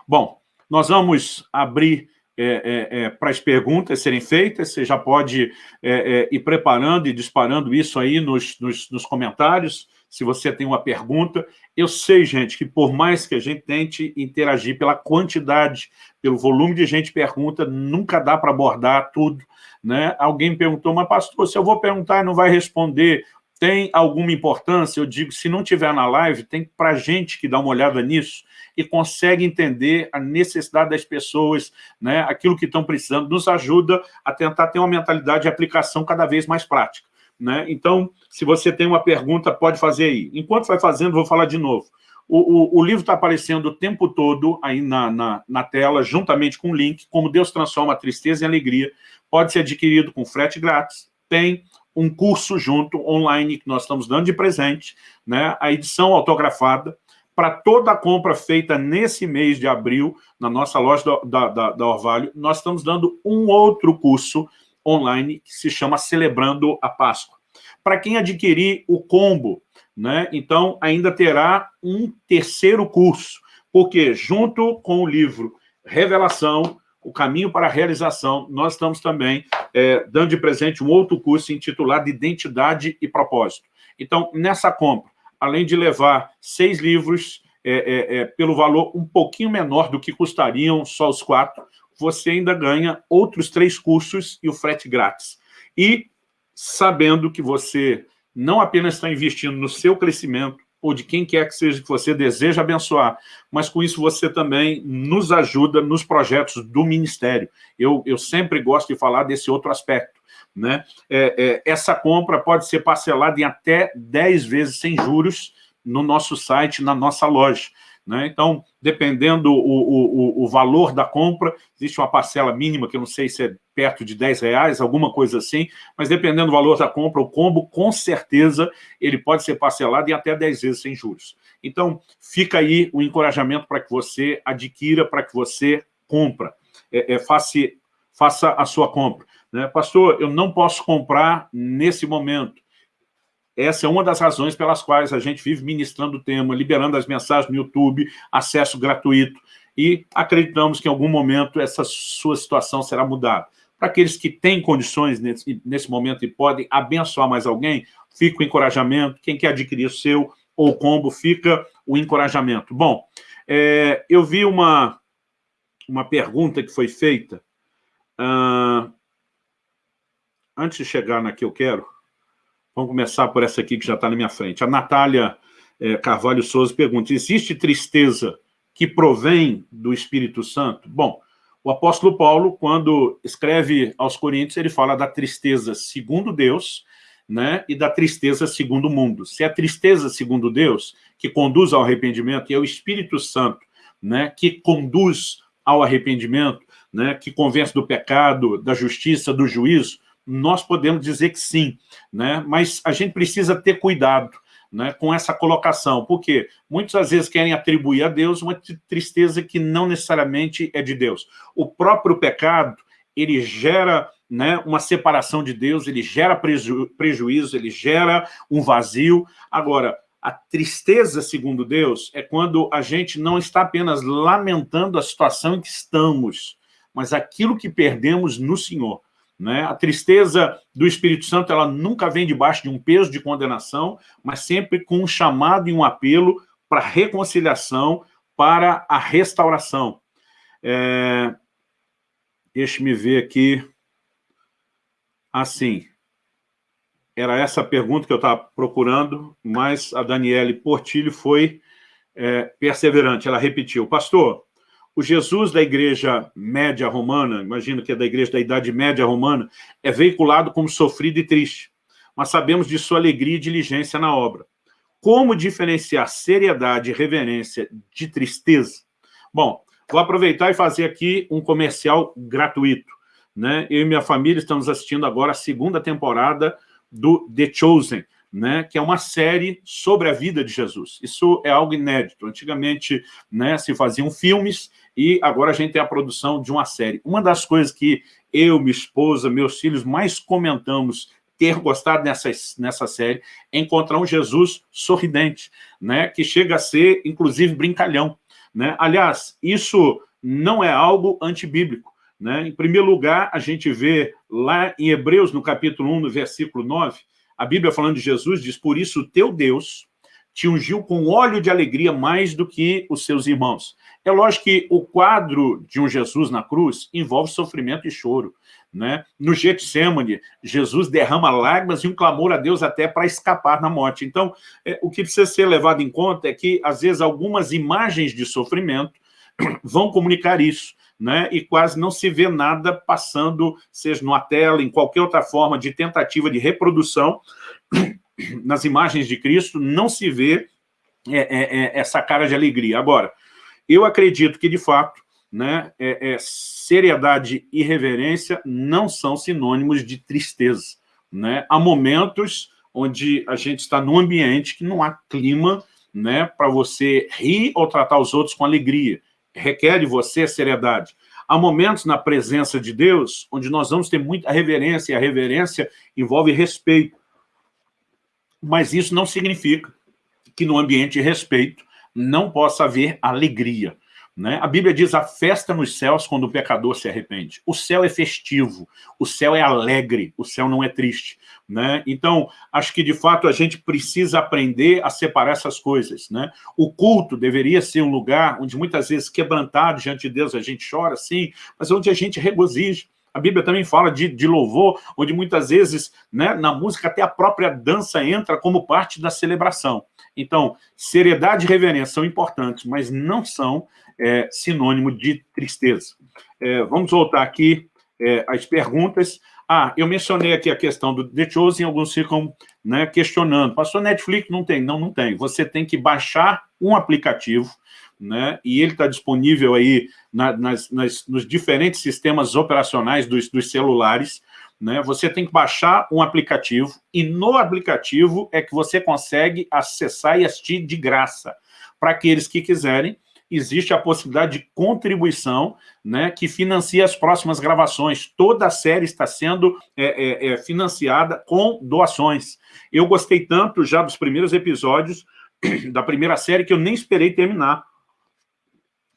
Bom, nós vamos abrir é, é, é, para as perguntas serem feitas, você já pode é, é, ir preparando e disparando isso aí nos, nos, nos comentários, se você tem uma pergunta. Eu sei, gente, que por mais que a gente tente interagir pela quantidade, pelo volume de gente pergunta, nunca dá para abordar tudo. Né? Alguém perguntou, mas pastor, se eu vou perguntar e não vai responder, tem alguma importância? Eu digo, se não tiver na live, tem para gente que dá uma olhada nisso e consegue entender a necessidade das pessoas, né, aquilo que estão precisando, nos ajuda a tentar ter uma mentalidade de aplicação cada vez mais prática. Né? Então, se você tem uma pergunta, pode fazer aí. Enquanto vai fazendo, vou falar de novo. O, o, o livro está aparecendo o tempo todo aí na, na, na, tela, juntamente com o link, Como Deus Transforma a Tristeza em Alegria. Pode ser adquirido com frete grátis. Tem um curso junto, online, que nós estamos dando de presente, né? a edição autografada, para toda a compra feita nesse mês de abril, na nossa loja da, da, da Orvalho, nós estamos dando um outro curso online que se chama Celebrando a Páscoa. Para quem adquirir o combo, né, então ainda terá um terceiro curso, porque junto com o livro Revelação, o caminho para a realização, nós estamos também é, dando de presente um outro curso intitulado Identidade e Propósito. Então, nessa compra, além de levar seis livros é, é, é pelo valor um pouquinho menor do que custariam só os quatro, você ainda ganha outros três cursos e o frete grátis. E sabendo que você não apenas está investindo no seu crescimento, ou de quem quer que seja que você deseja abençoar, mas com isso você também nos ajuda nos projetos do Ministério. Eu, eu sempre gosto de falar desse outro aspecto. Né? É, é, essa compra pode ser parcelada em até 10 vezes sem juros no nosso site, na nossa loja. Né? Então, dependendo o, o, o, valor da compra, existe uma parcela mínima, que eu não sei se é perto de 10 reais, alguma coisa assim, mas dependendo do valor da compra, o combo, com certeza, ele pode ser parcelado em até 10 vezes sem juros. Então, fica aí o encorajamento para que você adquira, para que você compra. É, é, faça, faça a sua compra. Né? Pastor, eu não posso comprar nesse momento. Essa é uma das razões pelas quais a gente vive ministrando o tema, liberando as mensagens no YouTube, acesso gratuito, e acreditamos que em algum momento essa sua situação será mudada. Para aqueles que têm condições nesse, nesse momento e podem abençoar mais alguém, fica o encorajamento. Quem quer adquirir o seu ou combo, fica o encorajamento. Bom, é, eu vi uma, uma pergunta que foi feita. Uh, antes de chegar na que eu quero, vamos começar por essa aqui que já está na minha frente. A Natália é, Carvalho Souza pergunta, existe tristeza que provém do Espírito Santo? Bom, o apóstolo Paulo, quando escreve aos Coríntios, ele fala da tristeza segundo Deus né, e da tristeza segundo o mundo. Se é a tristeza segundo Deus, que conduz ao arrependimento, e é o Espírito Santo né, que conduz ao arrependimento, né, que convence do pecado, da justiça, do juízo, nós podemos dizer que sim, né, mas a gente precisa ter cuidado, né, com essa colocação, porque muitas vezes querem atribuir a Deus uma tristeza que não necessariamente é de Deus. O próprio pecado, ele gera né, uma separação de Deus, ele gera preju prejuízo, ele gera um vazio. Agora, a tristeza, segundo Deus, é quando a gente não está apenas lamentando a situação em que estamos, mas aquilo que perdemos no Senhor. Né? A tristeza do Espírito Santo ela nunca vem debaixo de um peso de condenação, mas sempre com um chamado e um apelo para reconciliação, para a restauração. É... Deixe-me ver aqui. Assim, era essa a pergunta que eu estava procurando, mas a Daniele Portilho foi é, perseverante. Ela repetiu, pastor, o Jesus da igreja média romana, imagino que é da igreja da Idade Média romana, é veiculado como sofrido e triste, mas sabemos de sua alegria e diligência na obra. Como diferenciar seriedade e reverência de tristeza? Bom, vou aproveitar e fazer aqui um comercial gratuito. Né? Eu e minha família estamos assistindo agora a segunda temporada do The Chosen, né, que é uma série sobre a vida de Jesus. Isso é algo inédito. Antigamente né, se faziam filmes e agora a gente tem a produção de uma série. Uma das coisas que eu, minha esposa, meus filhos mais comentamos ter gostado nessa, nessa série é encontrar um Jesus sorridente, né, que chega a ser, inclusive, brincalhão. Né? Aliás, isso não é algo antibíblico. Né? Em primeiro lugar, a gente vê lá em Hebreus, no capítulo 1, no versículo 9, a Bíblia falando de Jesus diz, por isso o teu Deus te ungiu com óleo de alegria mais do que os seus irmãos. É lógico que o quadro de um Jesus na cruz envolve sofrimento e choro. Né? No Getsemane, Jesus derrama lágrimas e um clamor a Deus até para escapar da morte. Então, é, o que precisa ser levado em conta é que, às vezes, algumas imagens de sofrimento vão comunicar isso. Né, e quase não se vê nada passando, seja numa tela, em qualquer outra forma de tentativa de reprodução, nas imagens de Cristo, não se vê é, é, é, essa cara de alegria. Agora, eu acredito que, de fato, né, é, é, seriedade e reverência não são sinônimos de tristeza. Né? Há momentos onde a gente está num ambiente que não há clima né, para você rir ou tratar os outros com alegria requer de você seriedade. Há momentos na presença de Deus onde nós vamos ter muita reverência, e a reverência envolve respeito. Mas isso não significa que no ambiente de respeito não possa haver alegria. Né? A Bíblia diz a festa nos céus quando o pecador se arrepende. O céu é festivo, o céu é alegre, o céu não é triste. Né? Então, acho que de fato a gente precisa aprender a separar essas coisas. Né? O culto deveria ser um lugar onde muitas vezes quebrantado diante de Deus a gente chora, sim, mas onde a gente regozija. A Bíblia também fala de, de louvor, onde muitas vezes né, na música até a própria dança entra como parte da celebração. Então, seriedade e reverência são importantes, mas não são é, sinônimo de tristeza. É, vamos voltar aqui é, às perguntas. Ah, eu mencionei aqui a questão do The Chosen, alguns ficam né, questionando. Passou Netflix? Não tem. Não, não tem. Você tem que baixar um aplicativo, né? e ele está disponível aí na, nas, nas, nos diferentes sistemas operacionais dos, dos celulares, né? Você tem que baixar um aplicativo e no aplicativo é que você consegue acessar e assistir de graça. Para aqueles que quiserem, existe a possibilidade de contribuição né, que financia as próximas gravações. Toda a série está sendo é, é, é, financiada com doações. Eu gostei tanto já dos primeiros episódios da primeira série que eu nem esperei terminar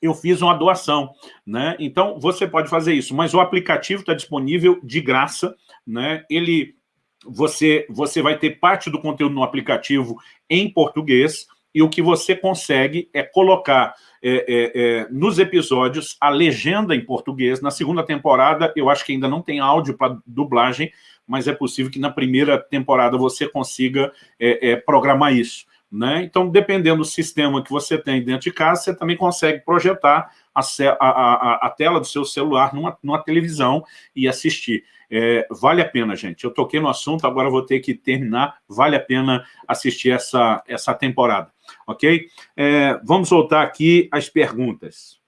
eu fiz uma doação, né? Então, você pode fazer isso, mas o aplicativo está disponível de graça, né? Ele, você, você vai ter parte do conteúdo no aplicativo em português, e o que você consegue é colocar é, é, é, nos episódios a legenda em português. Na segunda temporada, eu acho que ainda não tem áudio para dublagem, mas é possível que na primeira temporada você consiga é, é, programar isso. Né? Então, dependendo do sistema que você tem dentro de casa, você também consegue projetar a, a, a, a tela do seu celular numa, numa televisão e assistir. É, vale a pena, gente. Eu toquei no assunto, agora vou ter que terminar. Vale a pena assistir essa, essa temporada, ok? É, vamos voltar aqui às perguntas.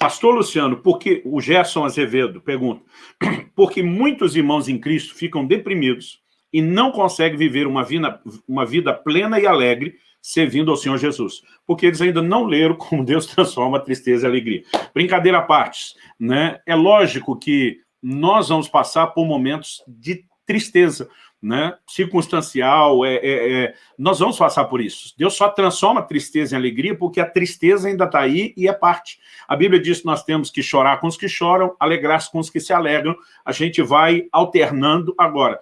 Pastor Luciano, porque o Gerson Azevedo pergunta, porque muitos irmãos em Cristo ficam deprimidos e não conseguem viver uma vida, uma vida plena e alegre servindo ao Senhor Jesus, porque eles ainda não leram como Deus transforma a tristeza e a alegria. Brincadeira à parte, né? é lógico que nós vamos passar por momentos de tristeza, né, circunstancial, é, é, é, nós vamos passar por isso. Deus só transforma tristeza em alegria porque a tristeza ainda está aí e é parte. A Bíblia diz que nós temos que chorar com os que choram, alegrar-se com os que se alegram, a gente vai alternando. Agora,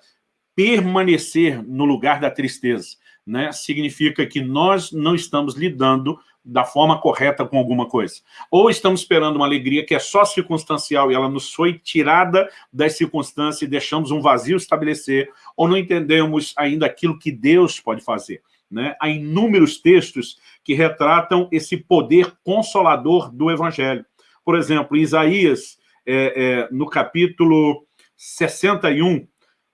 permanecer no lugar da tristeza né, significa que nós não estamos lidando da forma correta com alguma coisa. Ou estamos esperando uma alegria que é só circunstancial e ela nos foi tirada das circunstâncias e deixamos um vazio estabelecer, ou não entendemos ainda aquilo que Deus pode fazer. Né? Há inúmeros textos que retratam esse poder consolador do Evangelho. Por exemplo, em Isaías, é, é, no capítulo 61,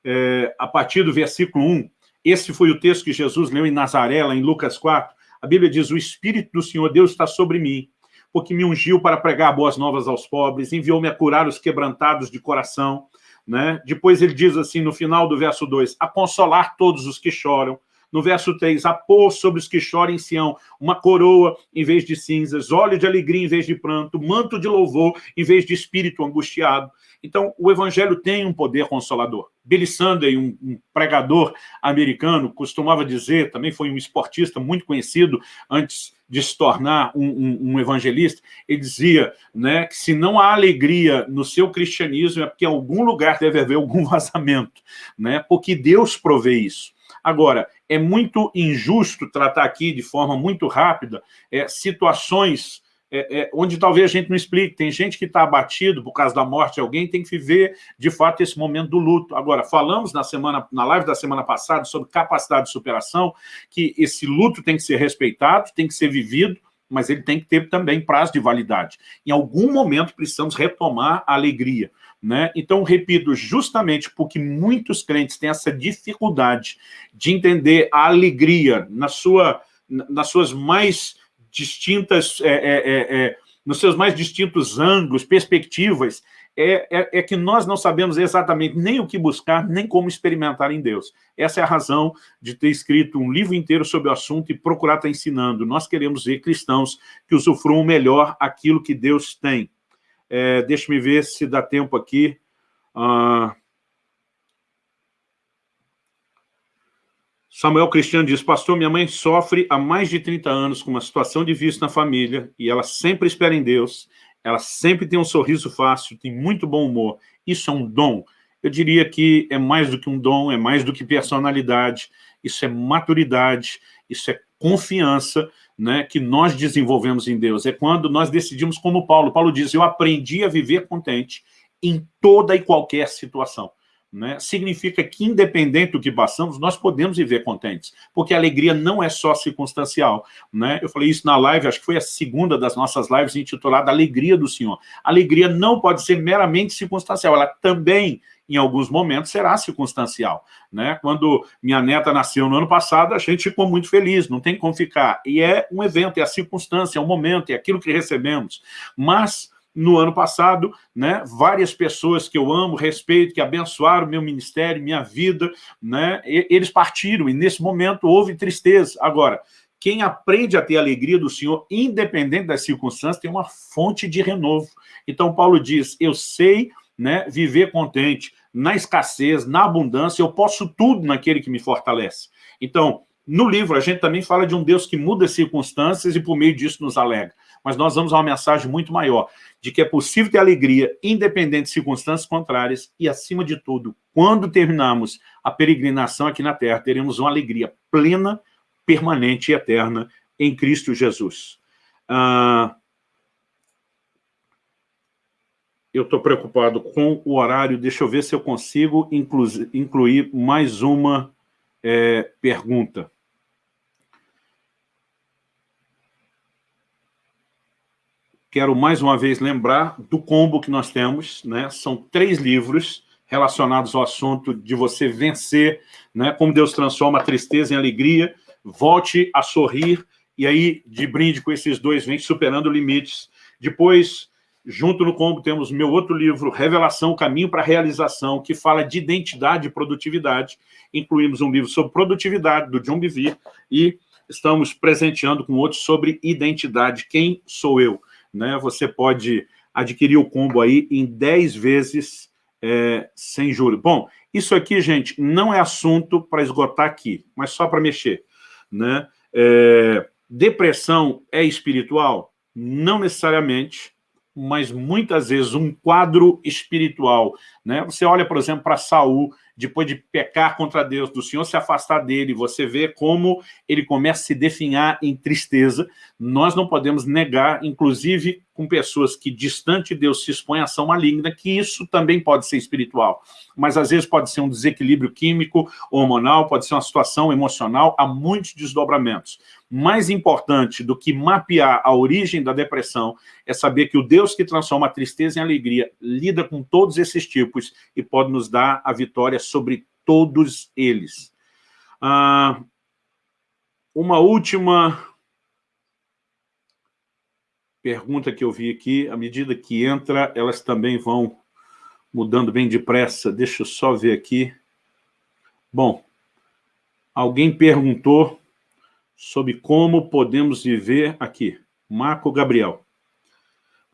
é, a partir do versículo 1, esse foi o texto que Jesus leu em Nazaré, lá em Lucas 4, a Bíblia diz, o Espírito do Senhor Deus está sobre mim, porque me ungiu para pregar boas novas aos pobres, enviou-me a curar os quebrantados de coração. Né? Depois ele diz assim, no final do verso 2, a consolar todos os que choram. No verso 3, a pôr sobre os que choram em Sião uma coroa em vez de cinzas, óleo de alegria em vez de pranto, manto de louvor em vez de espírito angustiado. Então, o evangelho tem um poder consolador. Billy Sunday, um, um, pregador americano, costumava dizer, também foi um esportista muito conhecido antes de se tornar um, um, um, evangelista, ele dizia né, que se não há alegria no seu cristianismo é porque em algum lugar deve haver algum vazamento, né, porque Deus provê isso. Agora, é muito injusto tratar aqui de forma muito rápida é, situações é, é, onde talvez a gente não explique. Tem gente que está abatido por causa da morte de alguém, tem que viver, de fato, esse momento do luto. Agora, falamos na semana, na live da semana passada sobre capacidade de superação, que esse luto tem que ser respeitado, tem que ser vivido, mas ele tem que ter também prazo de validade. Em algum momento precisamos retomar a alegria. Né? Então, repito, justamente porque muitos crentes têm essa dificuldade de entender a alegria na sua, nas suas mais distintas, é, é, é, é, nos seus mais distintos ângulos, perspectivas, é, é, é, que nós não sabemos exatamente nem o que buscar, nem como experimentar em Deus. Essa é a razão de ter escrito um livro inteiro sobre o assunto e procurar estar ensinando. Nós queremos ver cristãos que usufruam melhor aquilo que Deus tem. É, Deixa-me ver se dá tempo aqui. Ah, Samuel Cristiano diz, pastor, minha mãe sofre há mais de 30 anos com uma situação de vício na família e ela sempre espera em Deus, ela sempre tem um sorriso fácil, tem muito bom humor. Isso é um dom. Eu diria que é mais do que um dom, é mais do que personalidade, isso é maturidade, isso é confiança né, que nós desenvolvemos em Deus. É quando nós decidimos como Paulo. Paulo diz, eu aprendi a viver contente em toda e qualquer situação né, significa que, independente do que passamos, nós podemos viver contentes, porque a alegria não é só circunstancial. Né? Eu falei isso na live, acho que foi a segunda das nossas lives intitulada Alegria do Senhor. Alegria não pode ser meramente circunstancial, ela também em alguns momentos, será circunstancial. Né? Quando minha neta nasceu no ano passado, a gente ficou muito feliz, não tem como ficar. E é um evento, é a circunstância, é o momento, é aquilo que recebemos. Mas no ano passado, né, várias pessoas que eu amo, respeito, que abençoaram meu ministério, minha vida, né, eles partiram, e nesse momento houve tristeza. Agora, quem aprende a ter a alegria do Senhor, independente das circunstâncias, tem uma fonte de renovo. Então, Paulo diz, eu sei né, viver contente, na escassez, na abundância, eu posso tudo naquele que me fortalece. Então, no livro, a gente também fala de um Deus que muda as circunstâncias e por meio disso nos alegra. Mas nós damos uma mensagem muito maior, de que é possível ter alegria independente de circunstâncias contrárias e, acima de tudo, quando terminarmos a peregrinação aqui na Terra, teremos uma alegria plena, permanente e eterna em Cristo Jesus. Ah, eu estou preocupado com o horário, deixa eu ver se eu consigo inclu incluir mais uma é, pergunta. Quero mais uma vez lembrar do combo que nós temos, né? são três livros relacionados ao assunto de você vencer, né? como Deus transforma a tristeza em alegria, volte a sorrir, e aí, de brinde com esses dois, vem superando limites. Depois, junto no combo, temos meu outro livro, Revelação, Caminho para a Realização, que fala de identidade e produtividade. Incluímos um livro sobre produtividade, do John Bevere, e estamos presenteando com outros sobre identidade. Quem sou eu? Né? Você pode adquirir o combo aí em 10 vezes é, sem juros. Bom, isso aqui, gente, não é assunto para esgotar aqui, mas só para mexer né? É, depressão é espiritual? Não necessariamente, mas muitas vezes um quadro espiritual. Né? Você olha, por exemplo, para Saul, depois de pecar contra Deus, do Senhor se afastar dele, você vê como ele começa a se definhar em tristeza. Nós não podemos negar, inclusive com pessoas que distante de Deus se expõem à ação maligna, que isso também pode ser espiritual. Mas às vezes pode ser um desequilíbrio químico, hormonal, pode ser uma situação emocional, há muitos desdobramentos. Mais importante do que mapear a origem da depressão é saber que o Deus que transforma a tristeza em alegria lida com todos esses tipos e pode nos dar a vitória sobre todos eles. Ah, uma última pergunta que eu vi aqui, à medida que entra, elas também vão mudando bem depressa. Deixa eu só ver aqui. Bom, alguém perguntou sobre como podemos viver aqui. Marco Gabriel.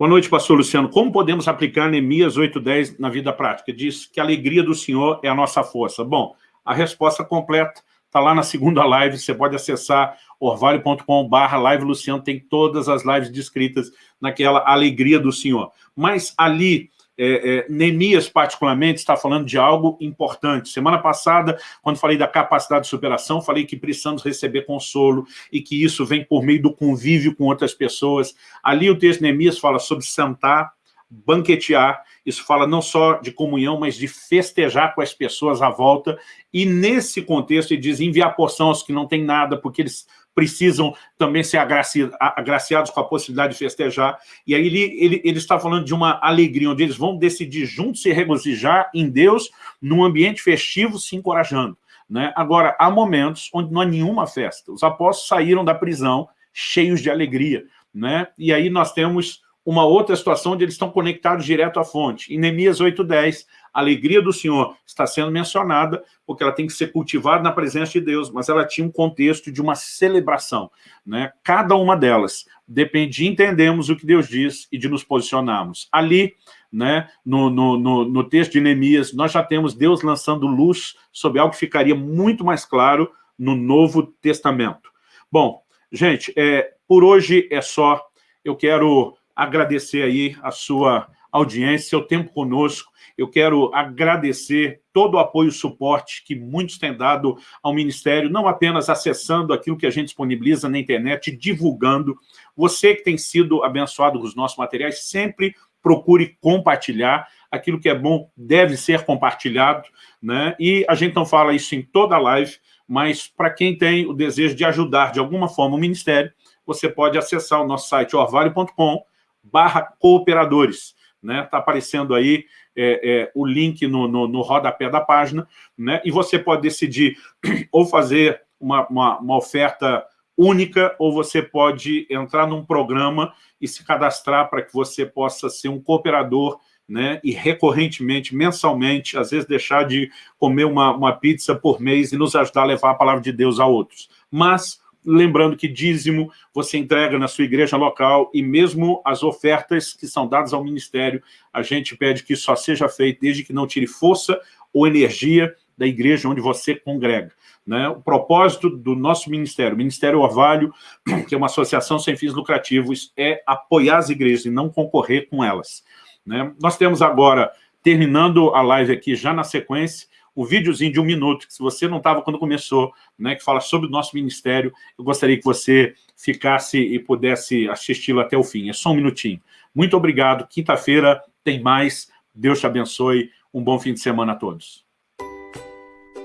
Boa noite, pastor Luciano. Como podemos aplicar Neemias 8.10 na vida prática? Diz que a alegria do Senhor é a nossa força. Bom, a resposta completa está lá na segunda live, você pode acessar orvalho.com.br live Luciano, tem todas as lives descritas naquela alegria do Senhor. Mas ali, é, é, Neemias particularmente está falando de algo importante. Semana passada, quando falei da capacidade de superação, falei que precisamos receber consolo e que isso vem por meio do convívio com outras pessoas. Ali o texto de Neemias fala sobre sentar, banquetear, isso fala não só de comunhão, mas de festejar com as pessoas à volta, e nesse contexto ele diz enviar porção aos que não têm nada, porque eles precisam também ser agraciados com a possibilidade de festejar. E aí ele, ele, ele está falando de uma alegria, onde eles vão decidir juntos se regozijar em Deus, num ambiente festivo, se encorajando. Né? Agora, há momentos onde não há nenhuma festa. Os apóstolos saíram da prisão cheios de alegria. Né? E aí nós temos uma outra situação onde eles estão conectados direto à fonte. Em Neemias 8.10, a alegria do Senhor está sendo mencionada porque ela tem que ser cultivada na presença de Deus, mas ela tinha um contexto de uma celebração. Né? Cada uma delas depende de entendermos o que Deus diz e de nos posicionarmos. Ali, né, no, no, no, no texto de Neemias, nós já temos Deus lançando luz sobre algo que ficaria muito mais claro no Novo Testamento. Bom, gente, é, por hoje é só. Eu quero agradecer aí a sua audiência, seu tempo conosco. Eu quero agradecer todo o apoio e suporte que muitos têm dado ao Ministério, não apenas acessando aquilo que a gente disponibiliza na internet, divulgando. Você que tem sido abençoado com os nossos materiais, sempre procure compartilhar. Aquilo que é bom deve ser compartilhado. Né? E a gente não fala isso em toda a live, mas para quem tem o desejo de ajudar de alguma forma o Ministério, você pode acessar o nosso site orvalho.com barra cooperadores. Está né? Tá aparecendo aí é, é, o link no, no, no rodapé da página, né? e você pode decidir ou fazer uma, uma, uma oferta única, ou você pode entrar num programa e se cadastrar para que você possa ser um cooperador né, e recorrentemente, mensalmente, às vezes deixar de comer uma, uma pizza por mês e nos ajudar a levar a palavra de Deus a outros. Mas, lembrando que dízimo você entrega na sua igreja local e mesmo as ofertas que são dadas ao ministério, a gente pede que isso só seja feito desde que não tire força ou energia da igreja onde você congrega. Né? O propósito do nosso ministério, o Ministério Orvalho, que é uma associação sem fins lucrativos, é apoiar as igrejas e não concorrer com elas. Né? Nós temos agora, terminando a live aqui já na sequência, o videozinho de um minuto, que se você não estava quando começou, né, que fala sobre o nosso ministério, eu gostaria que você ficasse e pudesse assisti-lo até o fim. É só um minutinho. Muito obrigado. Quinta-feira tem mais. Deus te abençoe. Um bom fim de semana a todos.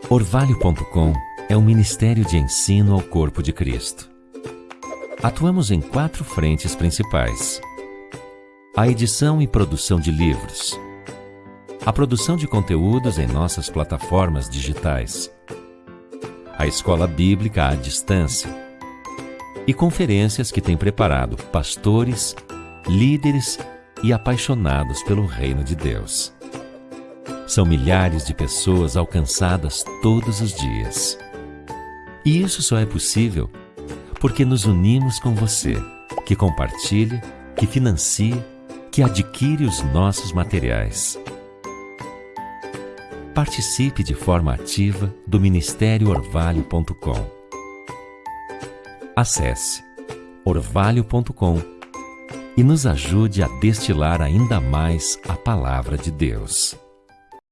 Orvalho.com é um ministério de ensino ao corpo de Cristo. Atuamos em quatro frentes principais a edição e produção de livros, a produção de conteúdos em nossas plataformas digitais, a escola bíblica à distância e conferências que tem preparado pastores, líderes e apaixonados pelo reino de Deus. São milhares de pessoas alcançadas todos os dias. E isso só é possível porque nos unimos com você, que compartilha, que financia que adquire os nossos materiais. Participe de forma ativa do Ministério Orvalho.com. Acesse orvalho.com e nos ajude a destilar ainda mais a palavra de Deus.